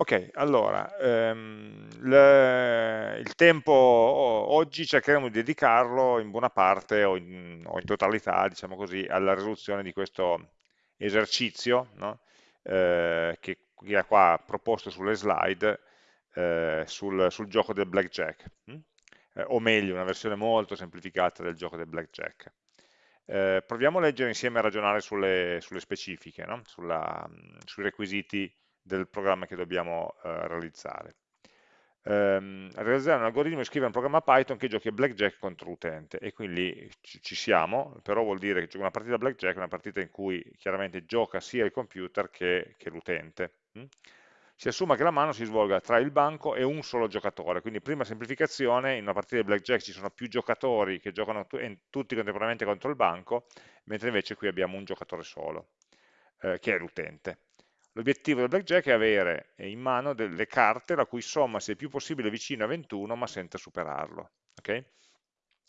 Ok, allora, ehm, le- il tempo oggi cercheremo di dedicarlo in buona parte o in, o in totalità, diciamo così, alla risoluzione di questo esercizio, no? Eh, che è qua proposto sulle slide eh, sul, sul gioco del blackjack, hm? Eh, o meglio, una versione molto semplificata del gioco del blackjack. Eh, proviamo a leggere insieme e a ragionare sulle, sulle specifiche, no? Sulla- sui requisiti del programma che dobbiamo eh, realizzare. Ehm, realizzare un algoritmo e scrivere un programma Python che giochi blackjack contro l'utente e quindi ci, siamo, però vuol dire che una partita blackjack è una partita in cui chiaramente gioca sia il computer che, che l'utente. hm? Si assuma che la mano si svolga tra il banco e un solo giocatore, quindi prima semplificazione, in una partita di blackjack ci sono più giocatori che giocano tu tutti contemporaneamente contro il banco, mentre invece qui abbiamo un giocatore solo, eh, che è l'utente. L'obiettivo del blackjack è avere in mano delle carte la cui somma sia il più possibile vicino a 21 ma senza superarlo. Okay?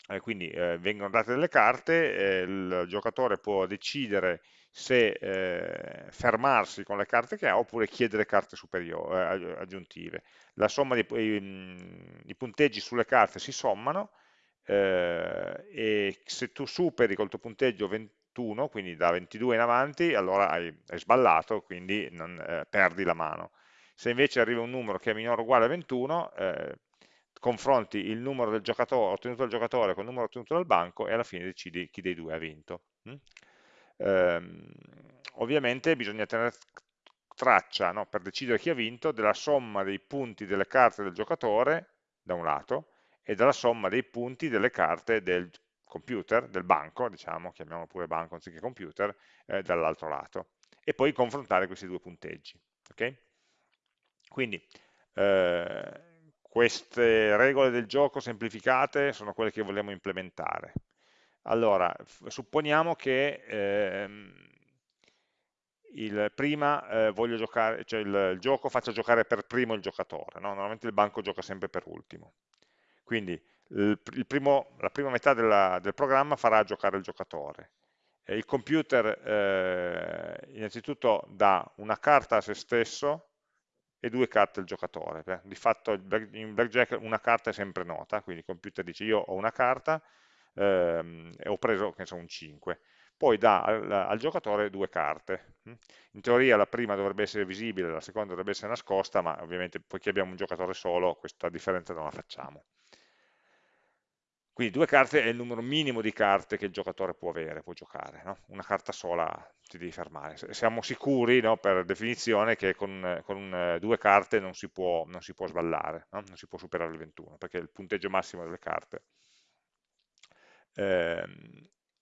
Eh, quindi eh, vengono date delle carte, eh, il giocatore può decidere se eh, fermarsi con le carte che ha oppure chiedere carte eh, aggiuntive. La somma di, i, i, punteggi sulle carte si sommano eh, e se tu superi col tuo punteggio 20, 21, quindi da 22 in avanti, allora hai, hai sballato, quindi non, eh, perdi la mano. Se invece arriva un numero che è minore o uguale a 21, eh, confronti il numero del giocatore, ottenuto dal giocatore con il numero ottenuto dal banco e alla fine decidi chi dei due ha vinto. Mm? Eh, ovviamente bisogna tenere traccia, no, per decidere chi ha vinto, della somma dei punti delle carte del giocatore, da un lato, e della somma dei punti delle carte del computer, del banco, diciamo, chiamiamolo pure banco anziché computer, eh, dall'altro lato, e poi confrontare questi due punteggi. Okay? Quindi eh, queste regole del gioco semplificate sono quelle che vogliamo implementare. Allora, supponiamo che ehm, il, prima eh, giocare, cioè il, il, gioco faccia giocare per primo il giocatore, no? normalmente il banco gioca sempre per ultimo. Quindi primo, la prima metà della, del programma farà giocare il giocatore. E il computer eh, innanzitutto dà una carta a se stesso e due carte al giocatore. Di fatto in blackjack una carta è sempre nota, quindi il computer dice io ho una carta ehm, e ho preso so, un 5. Poi dà al, al, giocatore due carte. In teoria la prima dovrebbe essere visibile, la seconda dovrebbe essere nascosta, ma ovviamente poiché abbiamo un giocatore solo questa differenza non la facciamo. Quindi due carte è il numero minimo di carte che il giocatore può avere, può giocare, no? una carta sola ti devi fermare. Siamo sicuri, no, per definizione, che con, con uh, due carte non si può, non si può sballare, no? non si può superare il 21, perché è il punteggio massimo delle carte. Eh,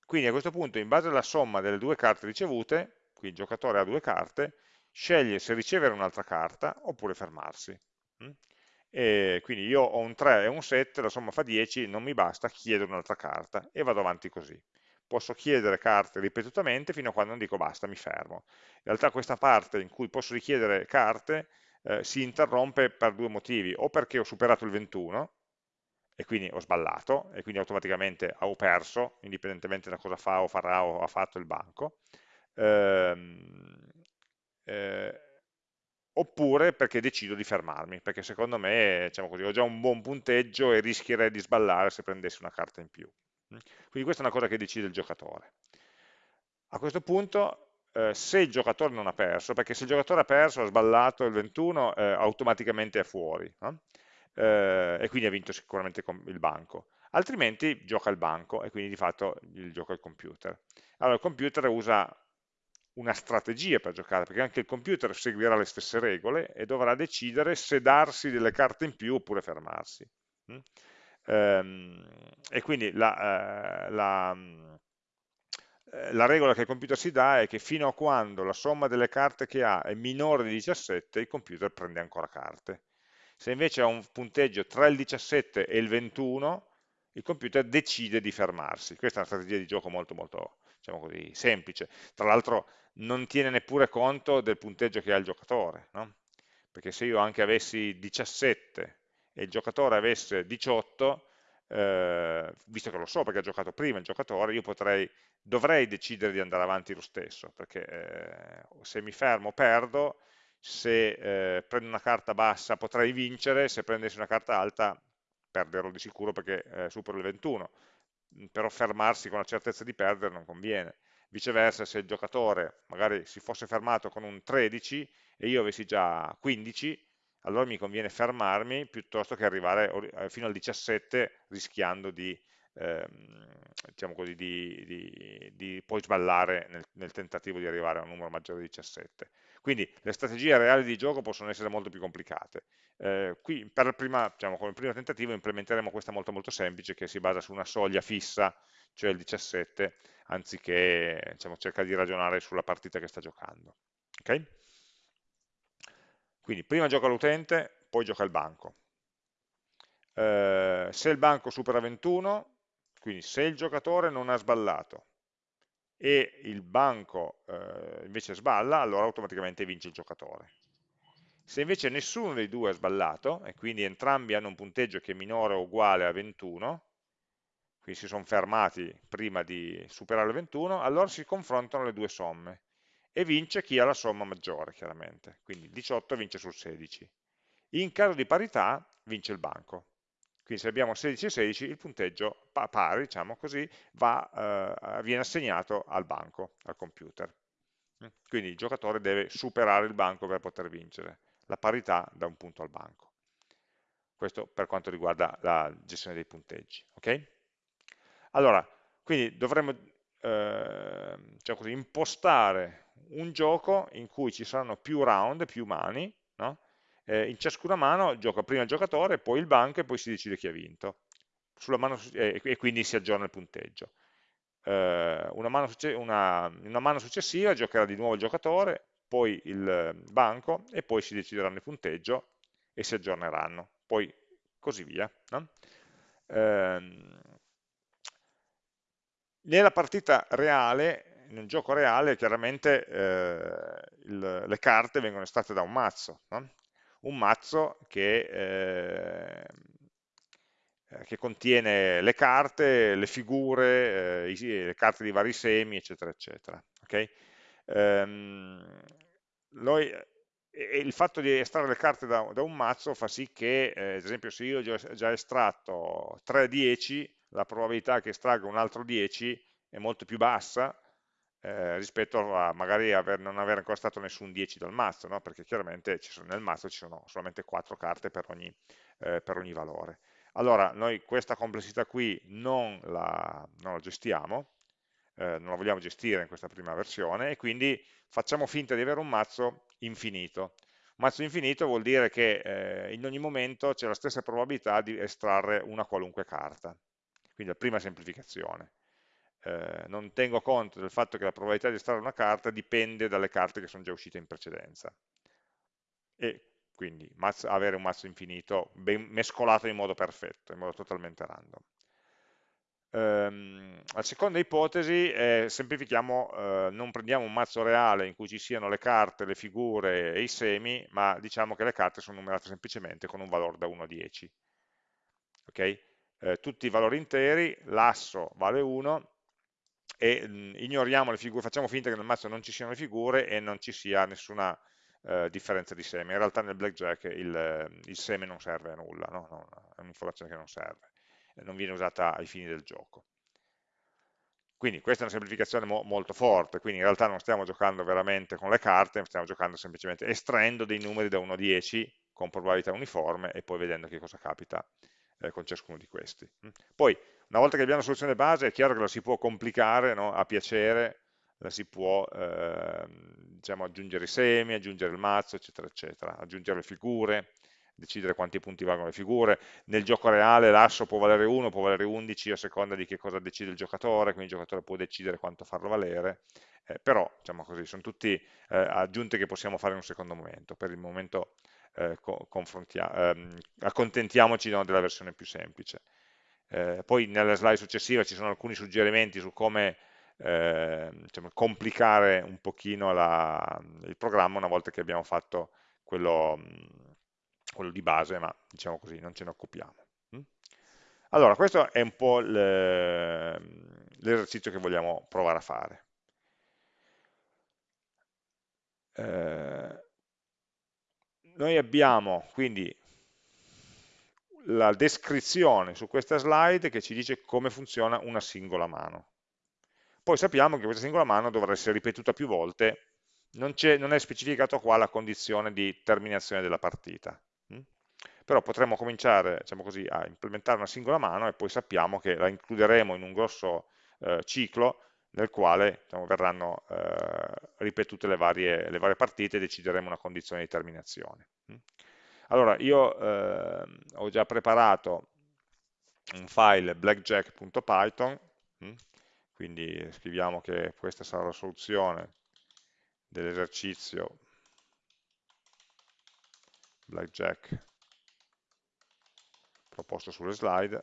quindi a questo punto, in base alla somma delle due carte ricevute, qui il giocatore ha due carte, sceglie se ricevere un'altra carta oppure fermarsi. E quindi io ho un 3 e un 7, la somma fa 10, non mi basta, chiedo un'altra carta e vado avanti così. Posso chiedere carte ripetutamente fino a quando non dico basta, mi fermo. In realtà questa parte in cui posso richiedere carte eh, si interrompe per due motivi, o perché ho superato il 21 e quindi ho sballato e quindi automaticamente ho perso, indipendentemente da cosa fa o farà o ha fatto il banco, ehm, eh, oppure perché decido di fermarmi, perché secondo me diciamo così, ho già un buon punteggio e rischierei di sballare se prendessi una carta in più. Mm? Quindi questa è una cosa che decide il giocatore. A questo punto, eh, se il giocatore non ha perso, perché se il giocatore ha perso, ha sballato il 21, eh, automaticamente è fuori, no? eh, e quindi ha vinto sicuramente il banco. Altrimenti gioca il banco e quindi di fatto il gioca il computer. Allora il computer usa una strategia per giocare, perché anche il computer seguirà le stesse regole e dovrà decidere se darsi delle carte in più oppure fermarsi. Mm? Ehm, e quindi la, eh, la, eh, la, regola che il computer si dà è che fino a quando la somma delle carte che ha è minore di 17, il computer prende ancora carte. Se invece ha un punteggio tra il 17 e il 21, il computer decide di fermarsi. Questa è una strategia di gioco molto molto diciamo così, semplice. Tra l'altro non tiene neppure conto del punteggio che ha il giocatore, no? perché se io anche avessi 17 e il giocatore avesse 18, eh, visto che lo so perché ha giocato prima il giocatore, io potrei, dovrei decidere di andare avanti lo stesso, perché eh, se mi fermo perdo, se eh, prendo una carta bassa potrei vincere, se prendessi una carta alta perderò di sicuro perché eh, supero il 21, però fermarsi con la certezza di perdere non conviene. Viceversa, se il giocatore magari si fosse fermato con un 13 e io avessi già 15, allora mi conviene fermarmi piuttosto che arrivare eh, fino al 17 rischiando di, diciamo così, di, di, di, poi sballare nel, nel, tentativo di arrivare a un numero maggiore di 17. Quindi le strategie reali di gioco possono essere molto più complicate. Eh, qui per prima, diciamo, come primo tentativo implementeremo questa molto molto semplice che si basa su una soglia fissa, cioè il 17, anziché diciamo, cercare di ragionare sulla partita che sta giocando. Okay? Quindi prima gioca l'utente, poi gioca il banco. Eh, se il banco supera 21, quindi se il giocatore non ha sballato e il banco eh, invece sballa, allora automaticamente vince il giocatore. Se invece nessuno dei due ha sballato, e quindi entrambi hanno un punteggio che è minore o uguale a 21, quindi si sono fermati prima di superare il 21, allora si confrontano le due somme e vince chi ha la somma maggiore, chiaramente. Quindi 18 vince sul 16. In caso di parità vince il banco. Quindi se abbiamo 16 e 16, il punteggio pari, diciamo così, va, eh, viene assegnato al banco, al computer. Quindi il giocatore deve superare il banco per poter vincere. La parità da un punto al banco. Questo per quanto riguarda la gestione dei punteggi. Okay? Allora, quindi dovremmo eh, cioè così, impostare un gioco in cui ci saranno più round, più mani, no? Eh, in ciascuna mano gioca prima il giocatore, poi il banco e poi si decide chi ha vinto. Mano, eh, e quindi si aggiorna il punteggio. Eh, una, mano una, una, mano successiva giocherà di nuovo il giocatore, poi il banco e poi si decideranno il punteggio e si aggiorneranno. Poi così via. No? Ehm, nella partita reale in un gioco reale chiaramente eh, il, le carte vengono estratte da un mazzo, no? Un mazzo che, eh, che, contiene le carte, le figure, eh, le carte di vari semi, eccetera, eccetera. Okay? Ehm, noi, il fatto di estrarre le carte da, da un mazzo fa sì che, eh, ad esempio, se io ho già estratto 3 10, la probabilità che estragga un altro 10 è molto più bassa eh, rispetto a magari aver, non aver ancora stato nessun 10 dal mazzo, no? perché chiaramente sono, nel mazzo ci sono solamente 4 carte per ogni, eh, per ogni valore. Allora, noi questa complessità qui non la, non la gestiamo, eh, non la vogliamo gestire in questa prima versione, e quindi facciamo finta di avere un mazzo infinito. Un mazzo infinito vuol dire che eh, in ogni momento c'è la stessa probabilità di estrarre una qualunque carta. Quindi la prima semplificazione eh, non tengo conto del fatto che la probabilità di estrarre una carta dipende dalle carte che sono già uscite in precedenza. E quindi mazzo, avere un mazzo infinito ben mescolato in modo perfetto, in modo totalmente random. Um, la seconda ipotesi è semplifichiamo, uh, non prendiamo un mazzo reale in cui ci siano le carte, le figure e i semi, ma diciamo che le carte sono numerate semplicemente con un valore da 1 a 10. Okay? Eh, tutti i valori interi, l'asso vale 1, e mh, ignoriamo le figure, facciamo finta che nel mazzo non ci siano le figure e non ci sia nessuna eh, differenza di seme. In realtà nel blackjack il, il seme non serve a nulla, no? No, è un'informazione che non serve, non viene usata ai fini del gioco. Quindi questa è una semplificazione mo molto forte, quindi in realtà non stiamo giocando veramente con le carte, stiamo giocando semplicemente estraendo dei numeri da 1 a 10 con probabilità uniforme e poi vedendo che cosa capita eh, con ciascuno di questi. Poi una volta che abbiamo la soluzione base è chiaro che la si può complicare no? a piacere, la si può eh, diciamo, aggiungere i semi, aggiungere il mazzo, eccetera, eccetera, aggiungere le figure, decidere quanti punti valgono le figure. Nel gioco reale l'asso può valere 1, può valere 11 a seconda di che cosa decide il giocatore, quindi il giocatore può decidere quanto farlo valere, eh, però diciamo così, sono tutti eh, aggiunte che possiamo fare in un secondo momento. Per il momento eh, ehm, accontentiamoci no, della versione più semplice. Eh, poi nella slide successiva ci sono alcuni suggerimenti su come eh, diciamo, complicare un pochino la, il programma una volta che abbiamo fatto quello, quello di base, ma diciamo così, non ce ne occupiamo. Mm? Allora, questo è un po' l'esercizio che vogliamo provare a fare. Eh, noi abbiamo quindi la descrizione su questa slide che ci dice come funziona una singola mano. Poi sappiamo che questa singola mano dovrà essere ripetuta più volte, non, non è specificato qua la condizione di terminazione della partita. Hm? Però potremmo cominciare diciamo così, a implementare una singola mano e poi sappiamo che la includeremo in un grosso eh, ciclo nel quale diciamo, verranno eh, ripetute le varie, le varie, partite e decideremo una condizione di terminazione. Allora, io eh, ho già preparato un file blackjack.python, hm? quindi scriviamo che questa sarà la soluzione dell'esercizio blackjack proposto sulle slide,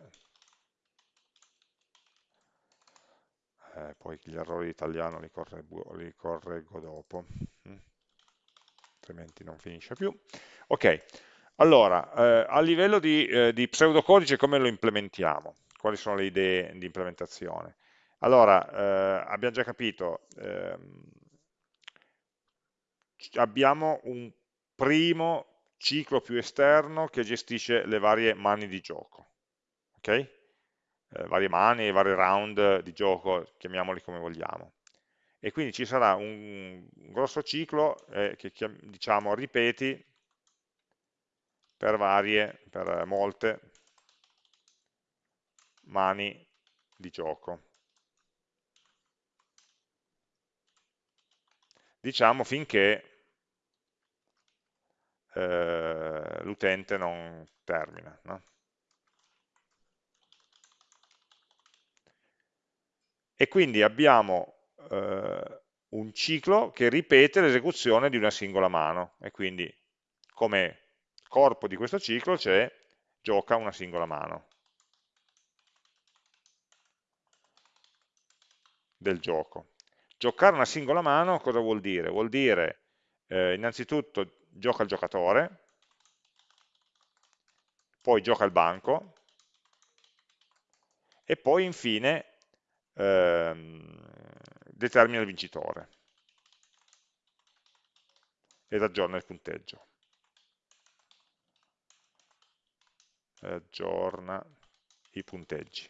eh, poi gli errori di italiano li correggo, li correggo dopo, hm? altrimenti non finisce più. Ok, allora, eh, a livello di, eh, di, pseudocodice come lo implementiamo? Quali sono le idee di implementazione? Allora, eh, abbiamo già capito, ehm, abbiamo un primo ciclo più esterno che gestisce le varie mani di gioco, ok? Eh, varie mani, vari round di gioco, chiamiamoli come vogliamo. E quindi ci sarà un, un grosso ciclo eh, che diciamo ripeti per varie, per molte mani di gioco. Diciamo finché eh, l'utente non termina. No? E quindi abbiamo eh, un ciclo che ripete l'esecuzione di una singola mano e quindi come corpo di questo ciclo c'è gioca una singola mano del gioco. Giocare una singola mano cosa vuol dire? Vuol dire eh, innanzitutto gioca il giocatore, poi gioca il banco e poi infine ehm, determina il vincitore ed aggiorna il punteggio. Aggiorna i punteggi.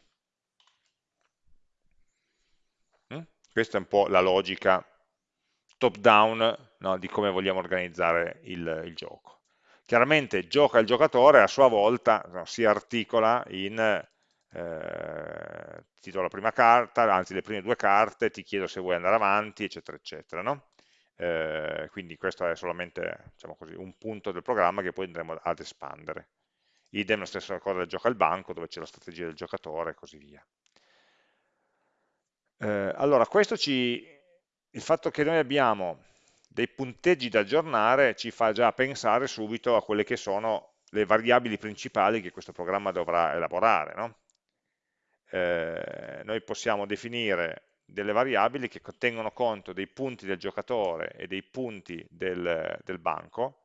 Mm? Questa è un po' la logica top down no, di come vogliamo organizzare il, il, gioco. Chiaramente gioca il giocatore a sua volta no, si articola in eh, ti do la prima carta, anzi le prime due carte, ti chiedo se vuoi andare avanti, eccetera, eccetera. No? Eh, quindi questo è solamente diciamo così, un punto del programma che poi andremo ad espandere idem la stessa cosa del gioco al banco dove c'è la strategia del giocatore e così via. Eh, allora, questo ci, il fatto che noi abbiamo dei punteggi da aggiornare ci fa già pensare subito a quelle che sono le variabili principali che questo programma dovrà elaborare. No? Eh, noi possiamo definire delle variabili che tengono conto dei punti del giocatore e dei punti del, del banco,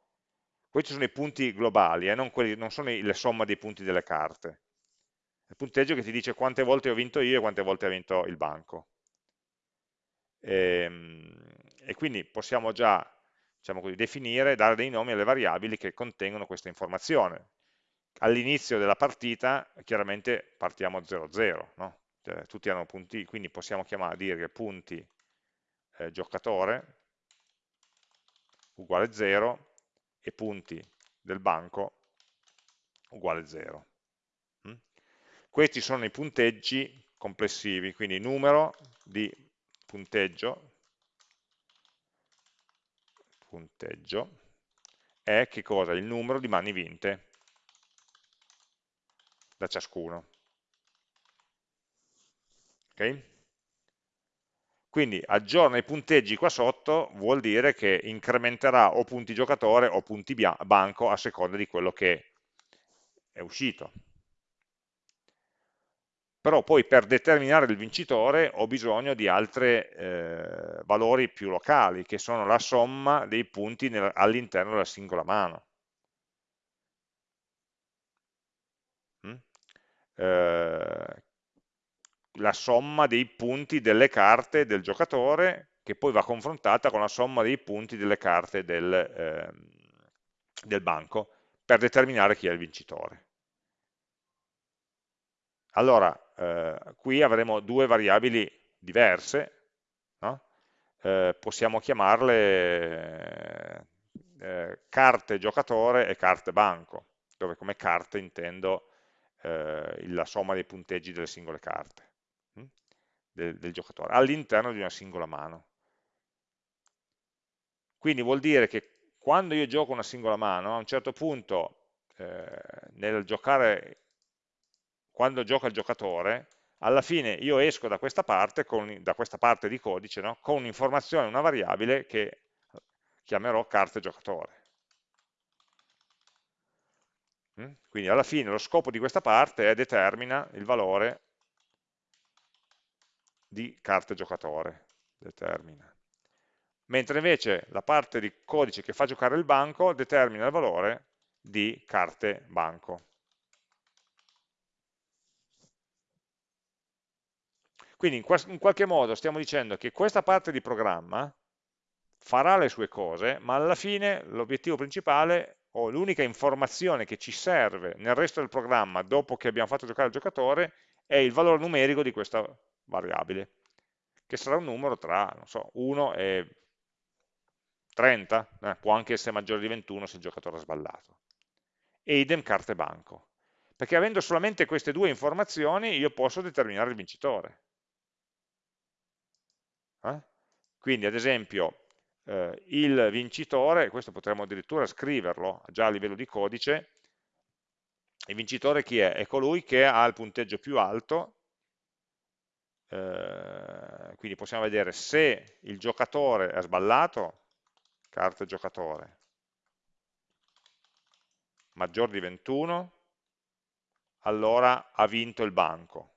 questi sono i punti globali, eh, non, quelli, non, sono le somma dei punti delle carte. Il punteggio che ti dice quante volte ho vinto io e quante volte ha vinto il banco. E, ehm, e quindi possiamo già diciamo così, definire, dare dei nomi alle variabili che contengono questa informazione. All'inizio della partita chiaramente partiamo 0-0, no? cioè, tutti hanno punti, quindi possiamo chiamare, dire punti eh, giocatore uguale 0 e punti del banco uguale 0. Mm? Questi sono i punteggi complessivi, quindi numero di punteggio, punteggio è che cosa? Il numero di mani vinte da ciascuno. Okay? Quindi aggiorna i punteggi qua sotto vuol dire che incrementerà o punti giocatore o punti banco a seconda di quello che è uscito. Però poi per determinare il vincitore ho bisogno di altri eh, valori più locali, che sono la somma dei punti all'interno della singola mano. Mm? Eh, la somma dei punti delle carte del giocatore che poi va confrontata con la somma dei punti delle carte del, eh, del banco per determinare chi è il vincitore. Allora, eh, qui avremo due variabili diverse, no? eh, possiamo chiamarle eh, carte giocatore e carte banco, dove come carte intendo eh, la somma dei punteggi delle singole carte? Del, del giocatore, all'interno di una singola mano. Quindi vuol dire che quando io gioco una singola mano, a un certo punto eh, nel giocare, quando gioca il giocatore, alla fine io esco da questa parte, con, da questa parte di codice, no? con un'informazione, una variabile che chiamerò carte giocatore. Mm? Quindi alla fine lo scopo di questa parte è determina il valore di carte giocatore. Determina. Mentre invece la parte di codice che fa giocare il banco determina il valore di carte banco. Quindi in, qualche modo stiamo dicendo che questa parte di programma farà le sue cose, ma alla fine l'obiettivo principale o l'unica informazione che ci serve nel resto del programma dopo che abbiamo fatto giocare il giocatore è il valore numerico di questa variabile, che sarà un numero tra so, 1 e 30, eh, può anche essere maggiore di 21 se il giocatore ha sballato. E idem carte banco, perché avendo solamente queste due informazioni io posso determinare il vincitore. Eh? Quindi ad esempio eh, il vincitore, questo potremmo addirittura scriverlo già a livello di codice, il vincitore chi è? È colui che ha il punteggio più alto, eh, quindi possiamo vedere se il giocatore ha sballato, carta giocatore, maggior di 21, allora ha vinto il banco.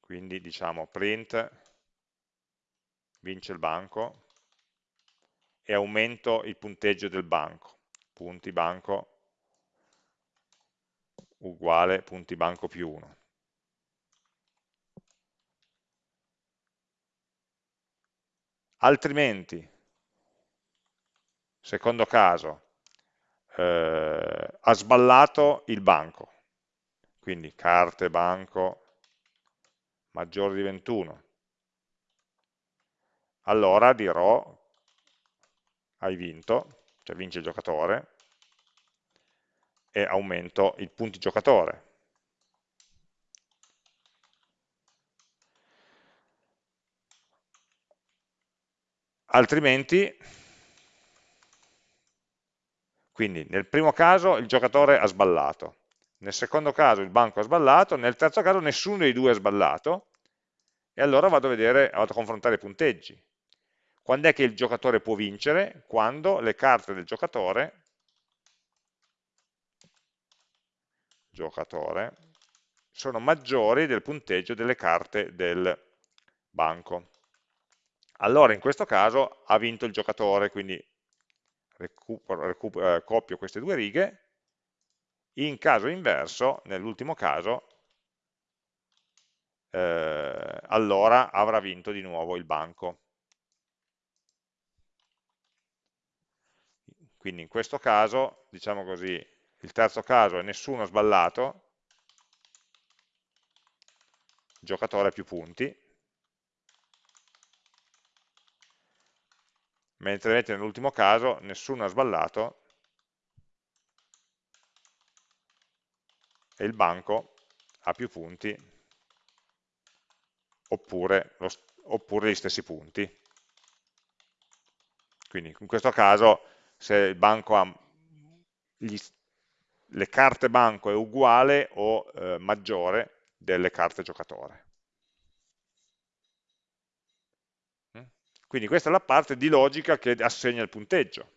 Quindi diciamo print vince il banco e aumento il punteggio del banco, punti banco uguale punti banco più 1. Altrimenti, secondo caso, eh, ha sballato il banco, quindi carte banco maggiore di 21, allora dirò hai vinto, cioè vince il giocatore, e aumento i punti giocatore. Altrimenti, quindi nel primo caso il giocatore ha sballato, nel secondo caso il banco ha sballato, nel terzo caso nessuno dei due ha sballato, e allora vado a vedere, vado a confrontare i punteggi. Quando è che il giocatore può vincere? Quando le carte del giocatore, giocatore sono maggiori del punteggio delle carte del banco. Allora in questo caso ha vinto il giocatore, quindi recupero, recupero, eh, copio queste due righe, in caso inverso, nell'ultimo caso, eh, allora avrà vinto di nuovo il banco. Quindi in questo caso, diciamo così, il terzo caso è nessuno sballato, giocatore più punti, mentre nell'ultimo caso nessuno ha sballato e il banco ha più punti oppure, lo, oppure gli stessi punti. Quindi in questo caso se il banco ha gli, le carte banco è uguale o eh, maggiore delle carte giocatore. Quindi questa è la parte di logica che assegna il punteggio.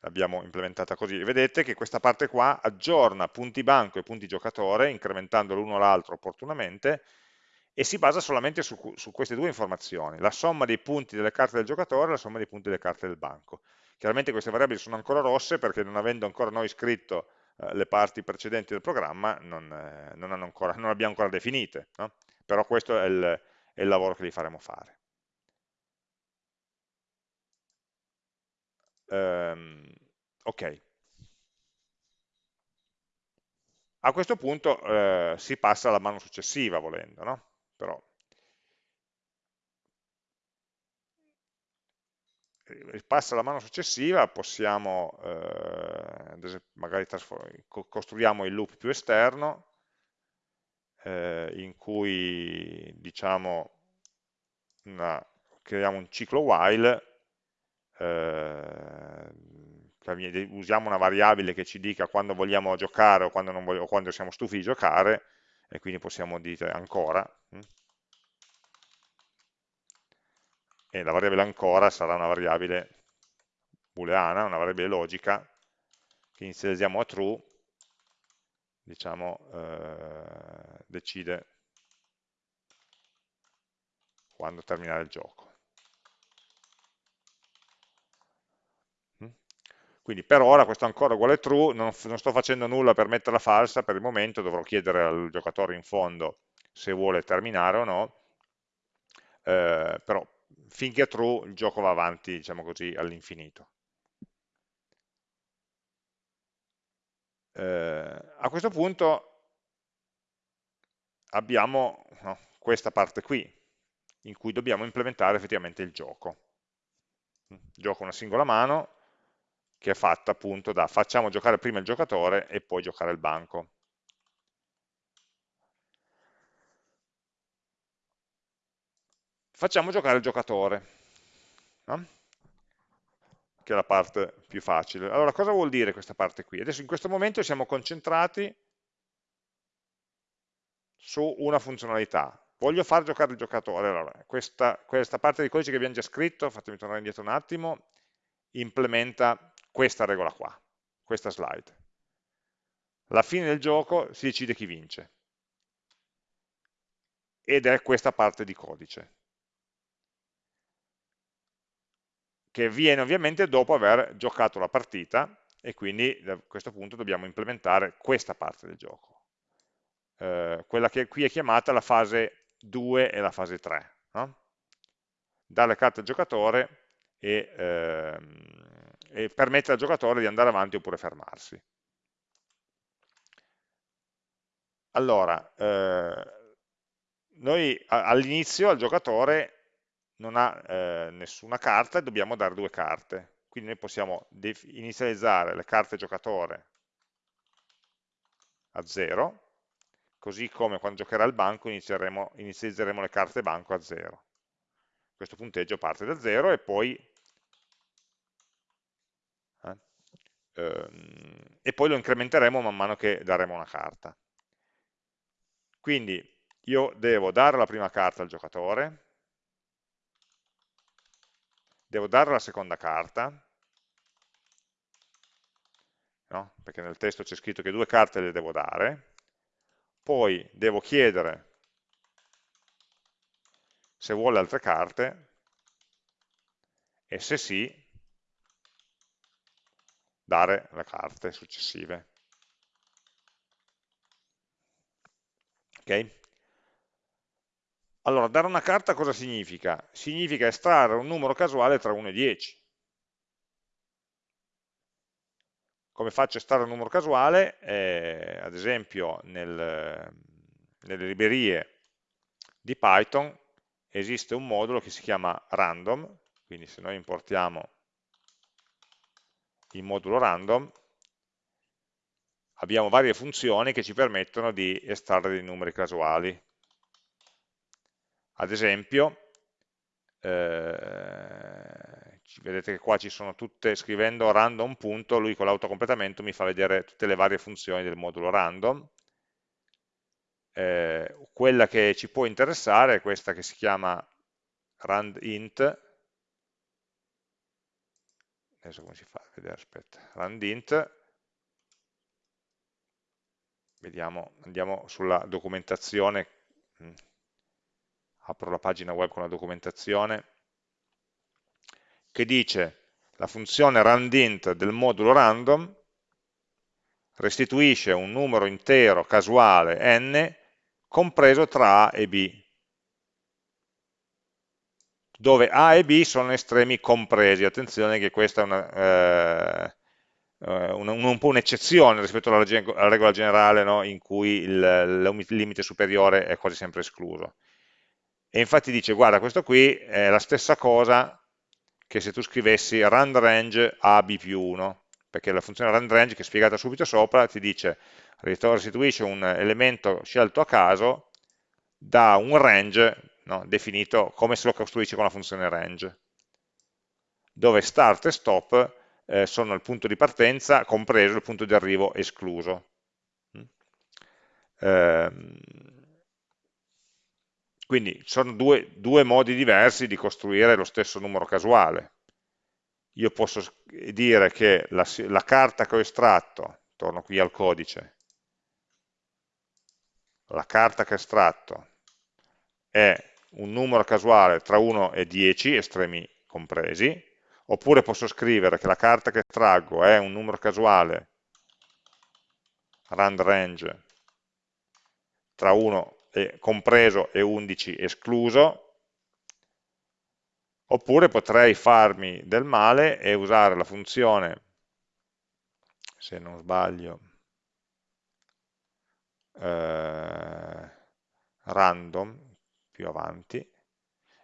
L'abbiamo implementata così. Vedete che questa parte qua aggiorna punti banco e punti giocatore, incrementando l'uno l'altro opportunamente, e si basa solamente su, su, queste due informazioni, la somma dei punti delle carte del giocatore e la somma dei punti delle carte del banco. Chiaramente queste variabili sono ancora rosse perché non avendo ancora noi scritto eh, le parti precedenti del programma non, eh, non, ancora, non abbiamo ancora definite, no? però questo è il, è il lavoro che li faremo fare. Ehm, ok. A questo punto eh, si passa alla mano successiva volendo, no? Però passa alla mano successiva, possiamo eh, magari costruiamo il loop più esterno eh, in cui diciamo una, creiamo un ciclo while eh, usiamo una variabile che ci dica quando vogliamo giocare o quando, voglio, o quando siamo stufi di giocare e quindi possiamo dire ancora hm? e la variabile ancora sarà una variabile booleana, una variabile logica che inizializziamo a true diciamo eh, decide quando terminare il gioco. Quindi per ora questo ancora uguale true, non, non sto facendo nulla per metterla falsa per il momento, dovrò chiedere al giocatore in fondo se vuole terminare o no, eh, però finché è true il gioco va avanti, diciamo così, all'infinito. Eh, a questo punto abbiamo no, questa parte qui, in cui dobbiamo implementare effettivamente il gioco. Gioco una singola mano, che è fatta appunto da facciamo giocare prima il giocatore e poi giocare il banco. Facciamo giocare il giocatore, no? Che è la parte più facile. Allora, cosa vuol dire questa parte qui? Adesso in questo momento siamo concentrati su una funzionalità. Voglio far giocare il giocatore. Allora, questa, questa parte di codice che abbiamo già scritto, fatemi tornare indietro un attimo, implementa questa regola qua, questa slide. Alla fine del gioco si decide chi vince. Ed è questa parte di codice. Che viene ovviamente dopo aver giocato la partita e quindi a questo punto dobbiamo implementare questa parte del gioco. Eh, quella che qui è chiamata la fase 2 e la fase 3. No? Dare carte al giocatore e ehm, e permette al giocatore di andare avanti oppure fermarsi. Allora, eh, noi all'inizio al giocatore non ha eh, nessuna carta e dobbiamo dare due carte. Quindi noi possiamo inizializzare le carte giocatore a 0, così come quando giocherà il banco inizializzeremo le carte banco a 0. Questo punteggio parte da 0 e poi ehm, e poi lo incrementeremo man mano che daremo una carta. Quindi io devo dare la prima carta al giocatore, devo dare la seconda carta, no? perché nel testo c'è scritto che due carte le devo dare, poi devo chiedere se vuole altre carte, e se sì, dare le carte successive. Ok? Allora, dare una carta cosa significa? Significa estrarre un numero casuale tra 1 e 10. Come faccio a estrarre un numero casuale? Eh, ad esempio, nel, nelle librerie di Python esiste un modulo che si chiama random, quindi se noi importiamo il modulo random, abbiamo varie funzioni che ci permettono di estrarre dei numeri casuali. Ad esempio, eh, vedete che qua ci sono tutte, scrivendo random punto, lui con l'autocompletamento mi fa vedere tutte le varie funzioni del modulo random. Eh, quella che ci può interessare è questa che si chiama randint, adesso come si fa a vedere, aspetta, randint, vediamo, andiamo sulla documentazione, mm. Apro la pagina web con la documentazione, che dice la funzione randint del modulo random restituisce un numero intero casuale n compreso tra A e B. dove A e B sono estremi compresi. Attenzione che questa è una, eh, un, un, po' un'eccezione rispetto alla, alla, regola generale no? in cui il, il, limite superiore è quasi sempre escluso. E infatti dice, guarda, questo qui è la stessa cosa che se tu scrivessi rand range a più 1, perché la funzione rand range che è spiegata subito sopra ti dice restituisce un elemento scelto a caso da un range no, definito come se lo costruisce con la funzione range, dove start e stop eh, sono il punto di partenza compreso il punto di arrivo escluso. Eh, quindi sono due, due, modi diversi di costruire lo stesso numero casuale. Io posso dire che la, la carta che ho estratto, torno qui al codice, la carta che ho estratto è un numero casuale tra 1 e 10, estremi compresi, oppure posso scrivere che la carta che traggo è un numero casuale rand range tra 1 compreso e 11 escluso, oppure potrei farmi del male e usare la funzione, se non sbaglio, eh, random, più avanti,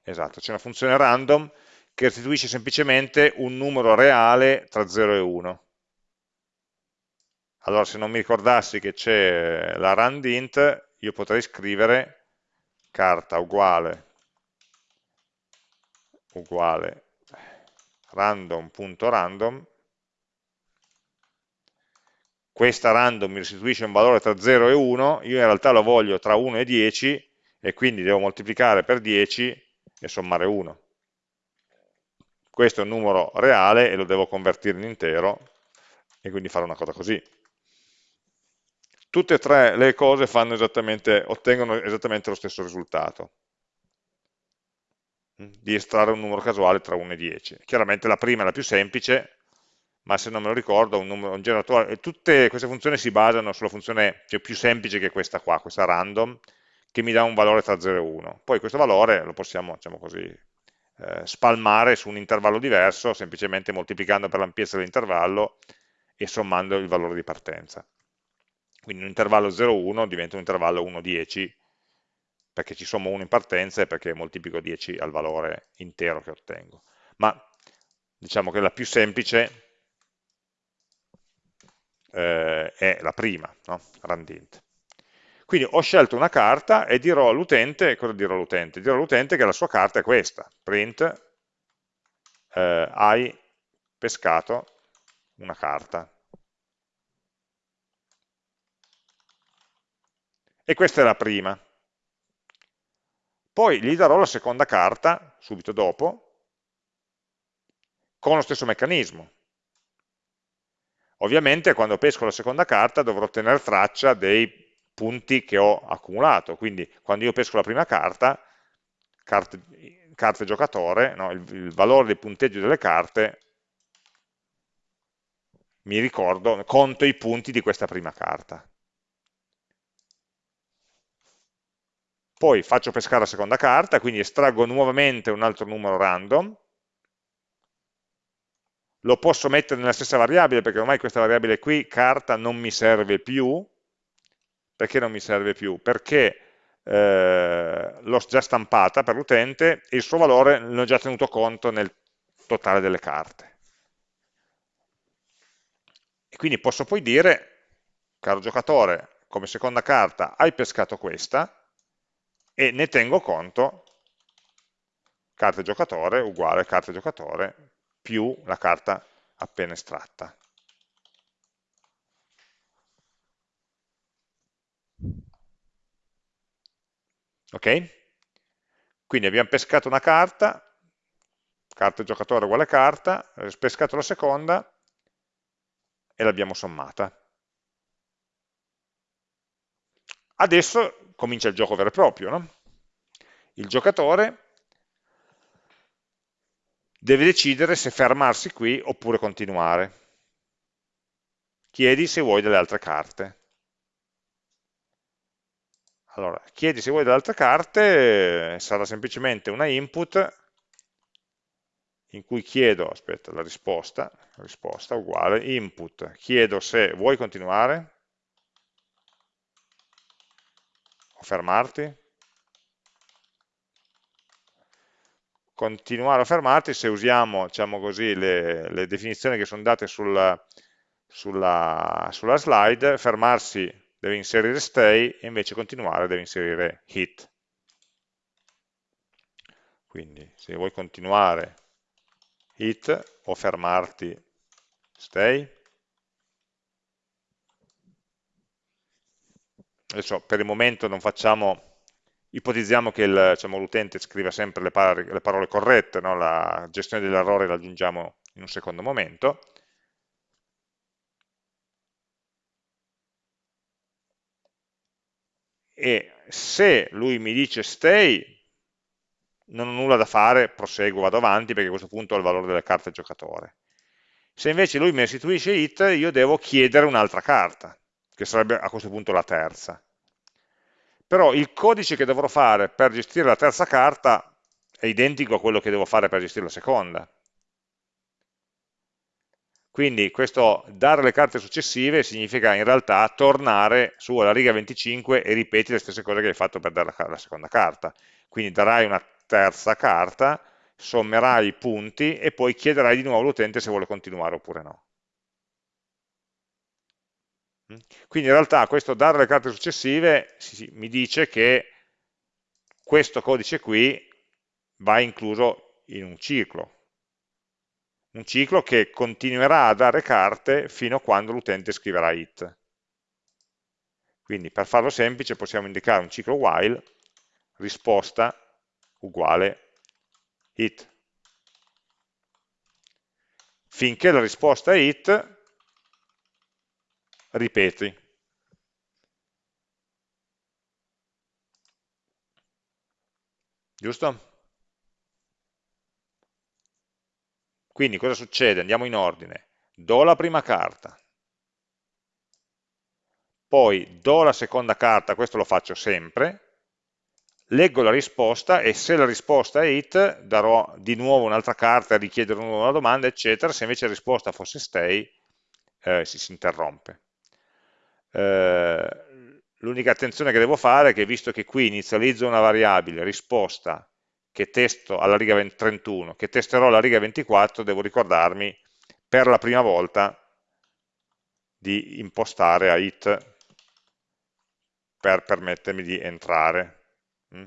esatto, c'è una funzione random che restituisce semplicemente un numero reale tra 0 e 1. Allora se non mi ricordassi che c'è la randint, io potrei scrivere carta uguale, uguale random.random questa random mi restituisce un valore tra 0 e 1, io in realtà lo voglio tra 1 e 10 e quindi devo moltiplicare per 10 e sommare 1 questo è un numero reale e lo devo convertire in intero e quindi fare una cosa così. Tutte e tre le cose esattamente, ottengono esattamente lo stesso risultato, mm, di estrarre un numero casuale tra 1 e 10. Chiaramente la prima è la più semplice, ma se non me lo ricordo, un, numero, un generatore, tutte queste funzioni si basano sulla funzione cioè, più semplice che questa qua, questa random, che mi dà un valore tra 0 e 1. Poi questo valore lo possiamo, diciamo così, eh, spalmare su un intervallo diverso, semplicemente moltiplicando per l'ampiezza dell'intervallo e sommando il valore di partenza. Quindi un intervallo 0,1 diventa un intervallo 1,10 perché ci sommo 1 in partenza e perché moltiplico 10 al valore intero che ottengo. Ma diciamo che la più semplice eh, è la prima, no? randint. Quindi ho scelto una carta e dirò all'utente, cosa dirò all'utente? Dirò all'utente che la sua carta è questa, print eh, hai pescato una carta. E questa è la prima. Poi gli darò la seconda carta, subito dopo, con lo stesso meccanismo. Ovviamente quando pesco la seconda carta dovrò tenere traccia dei punti che ho accumulato, quindi quando io pesco la prima carta, carte, carte giocatore, no, il, il valore del punteggio delle carte, mi ricordo, conto i punti di questa prima carta. Poi faccio pescare la seconda carta, quindi estraggo nuovamente un altro numero random, lo posso mettere nella stessa variabile perché ormai questa variabile qui, carta, non mi serve più, perché non mi serve più? Perché eh, l'ho già stampata per l'utente e il suo valore l'ho già tenuto conto nel totale delle carte. E quindi posso poi dire, caro giocatore, come seconda carta hai pescato questa e ne tengo conto carta giocatore uguale carta giocatore più la carta appena estratta. Ok? Quindi abbiamo pescato una carta, carta giocatore uguale carta, pescato la seconda e l'abbiamo sommata. Adesso comincia il gioco vero e proprio. No? Il giocatore deve decidere se fermarsi qui oppure continuare. Chiedi se vuoi delle altre carte. Allora, chiedi se vuoi delle altre carte, sarà semplicemente una input in cui chiedo, aspetta, la risposta, risposta uguale, input, chiedo se vuoi continuare fermarti, continuare o fermarti se usiamo diciamo così, le, le, definizioni che sono date sul, sulla, sulla slide, fermarsi deve inserire stay e invece continuare deve inserire hit. Quindi se vuoi continuare hit o fermarti stay. Adesso per il momento non facciamo, ipotizziamo che diciamo, l'utente diciamo, scriva sempre le, par le parole corrette, no? la gestione dell'errore la aggiungiamo in un secondo momento. E se lui mi dice stay, non ho nulla da fare, proseguo, vado avanti perché a questo punto ho il valore delle carte giocatore. Se invece lui mi restituisce hit, io devo chiedere un'altra carta, che sarebbe a questo punto la terza. Però il codice che dovrò fare per gestire la terza carta è identico a quello che devo fare per gestire la seconda. Quindi questo dare le carte successive significa in realtà tornare su alla riga 25 e ripeti le stesse cose che hai fatto per dare la, la seconda carta. Quindi darai una terza carta, sommerai i punti e poi chiederai di nuovo all'utente se vuole continuare oppure no. Quindi in realtà questo dare le carte successive mi dice che questo codice qui va incluso in un ciclo, un ciclo che continuerà a dare carte fino a quando l'utente scriverà it. Quindi per farlo semplice possiamo indicare un ciclo while, risposta uguale it. Finché la risposta è it, ripeti. Giusto? Quindi cosa succede? Andiamo in ordine. Do la prima carta, poi do la seconda carta, questo lo faccio sempre, leggo la risposta e se la risposta è it darò di nuovo un'altra carta, richiedere una domanda, eccetera, se invece la risposta fosse stay eh, si, si, interrompe. Eh, L'unica attenzione che devo fare è che visto che qui inizializzo una variabile risposta che testo alla riga 31, che testerò alla riga 24, devo ricordarmi per la prima volta di impostare a it per permettermi di entrare Mm.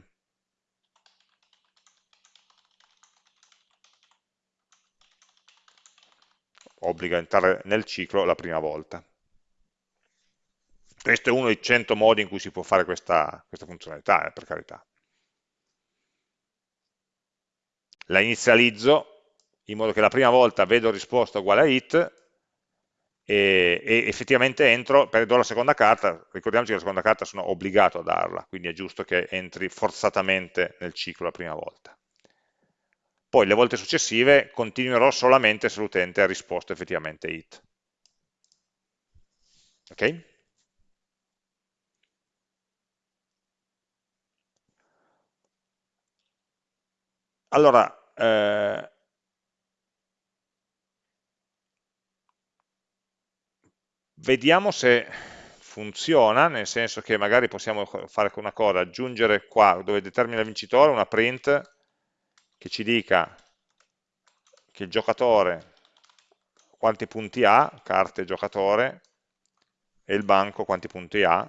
obbliga a entrare nel ciclo la prima volta. Questo è uno dei 100 modi in cui si può fare questa, questa funzionalità, eh, per carità. La inizializzo in modo che la prima volta vedo risposta uguale a it e, e, effettivamente entro, per do la seconda carta, ricordiamoci che la seconda carta sono obbligato a darla, quindi è giusto che entri forzatamente nel ciclo la prima volta. Poi le volte successive continuerò solamente se l'utente ha risposto effettivamente it. Ok? Allora, eh, vediamo se funziona, nel senso che magari possiamo fare una cosa, aggiungere qua dove determina il vincitore una print che ci dica che il giocatore quanti punti ha, carte giocatore, e il banco quanti punti ha,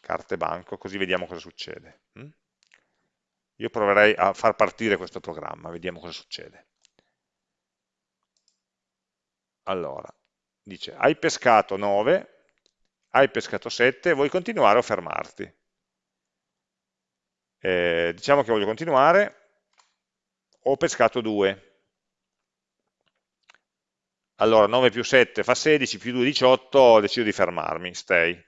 carte banco, così vediamo cosa succede. Io proverei a far partire questo programma, vediamo cosa succede. Allora, dice hai pescato 9, hai pescato 7, vuoi continuare o fermarti? Eh, diciamo che voglio continuare, ho pescato 2. Allora 9 più 7 fa 16, più 2 18, decido di fermarmi, stay.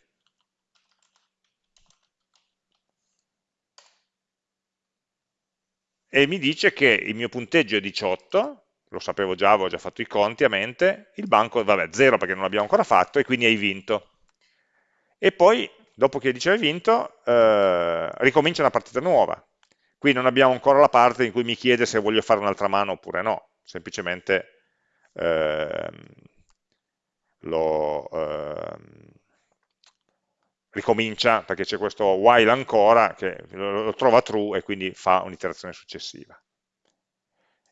E mi dice che il mio punteggio è 18, lo sapevo già, avevo già fatto i conti a mente, il banco, vabbè, zero perché non l'abbiamo ancora fatto, e quindi hai vinto. E poi, dopo che dice hai vinto, eh, ricomincia una partita nuova. Qui non abbiamo ancora la parte in cui mi chiede se voglio fare un'altra mano oppure no, semplicemente ehm, lo ehm, ricomincia perché c'è questo while ancora che lo, trova true e quindi fa un'iterazione successiva.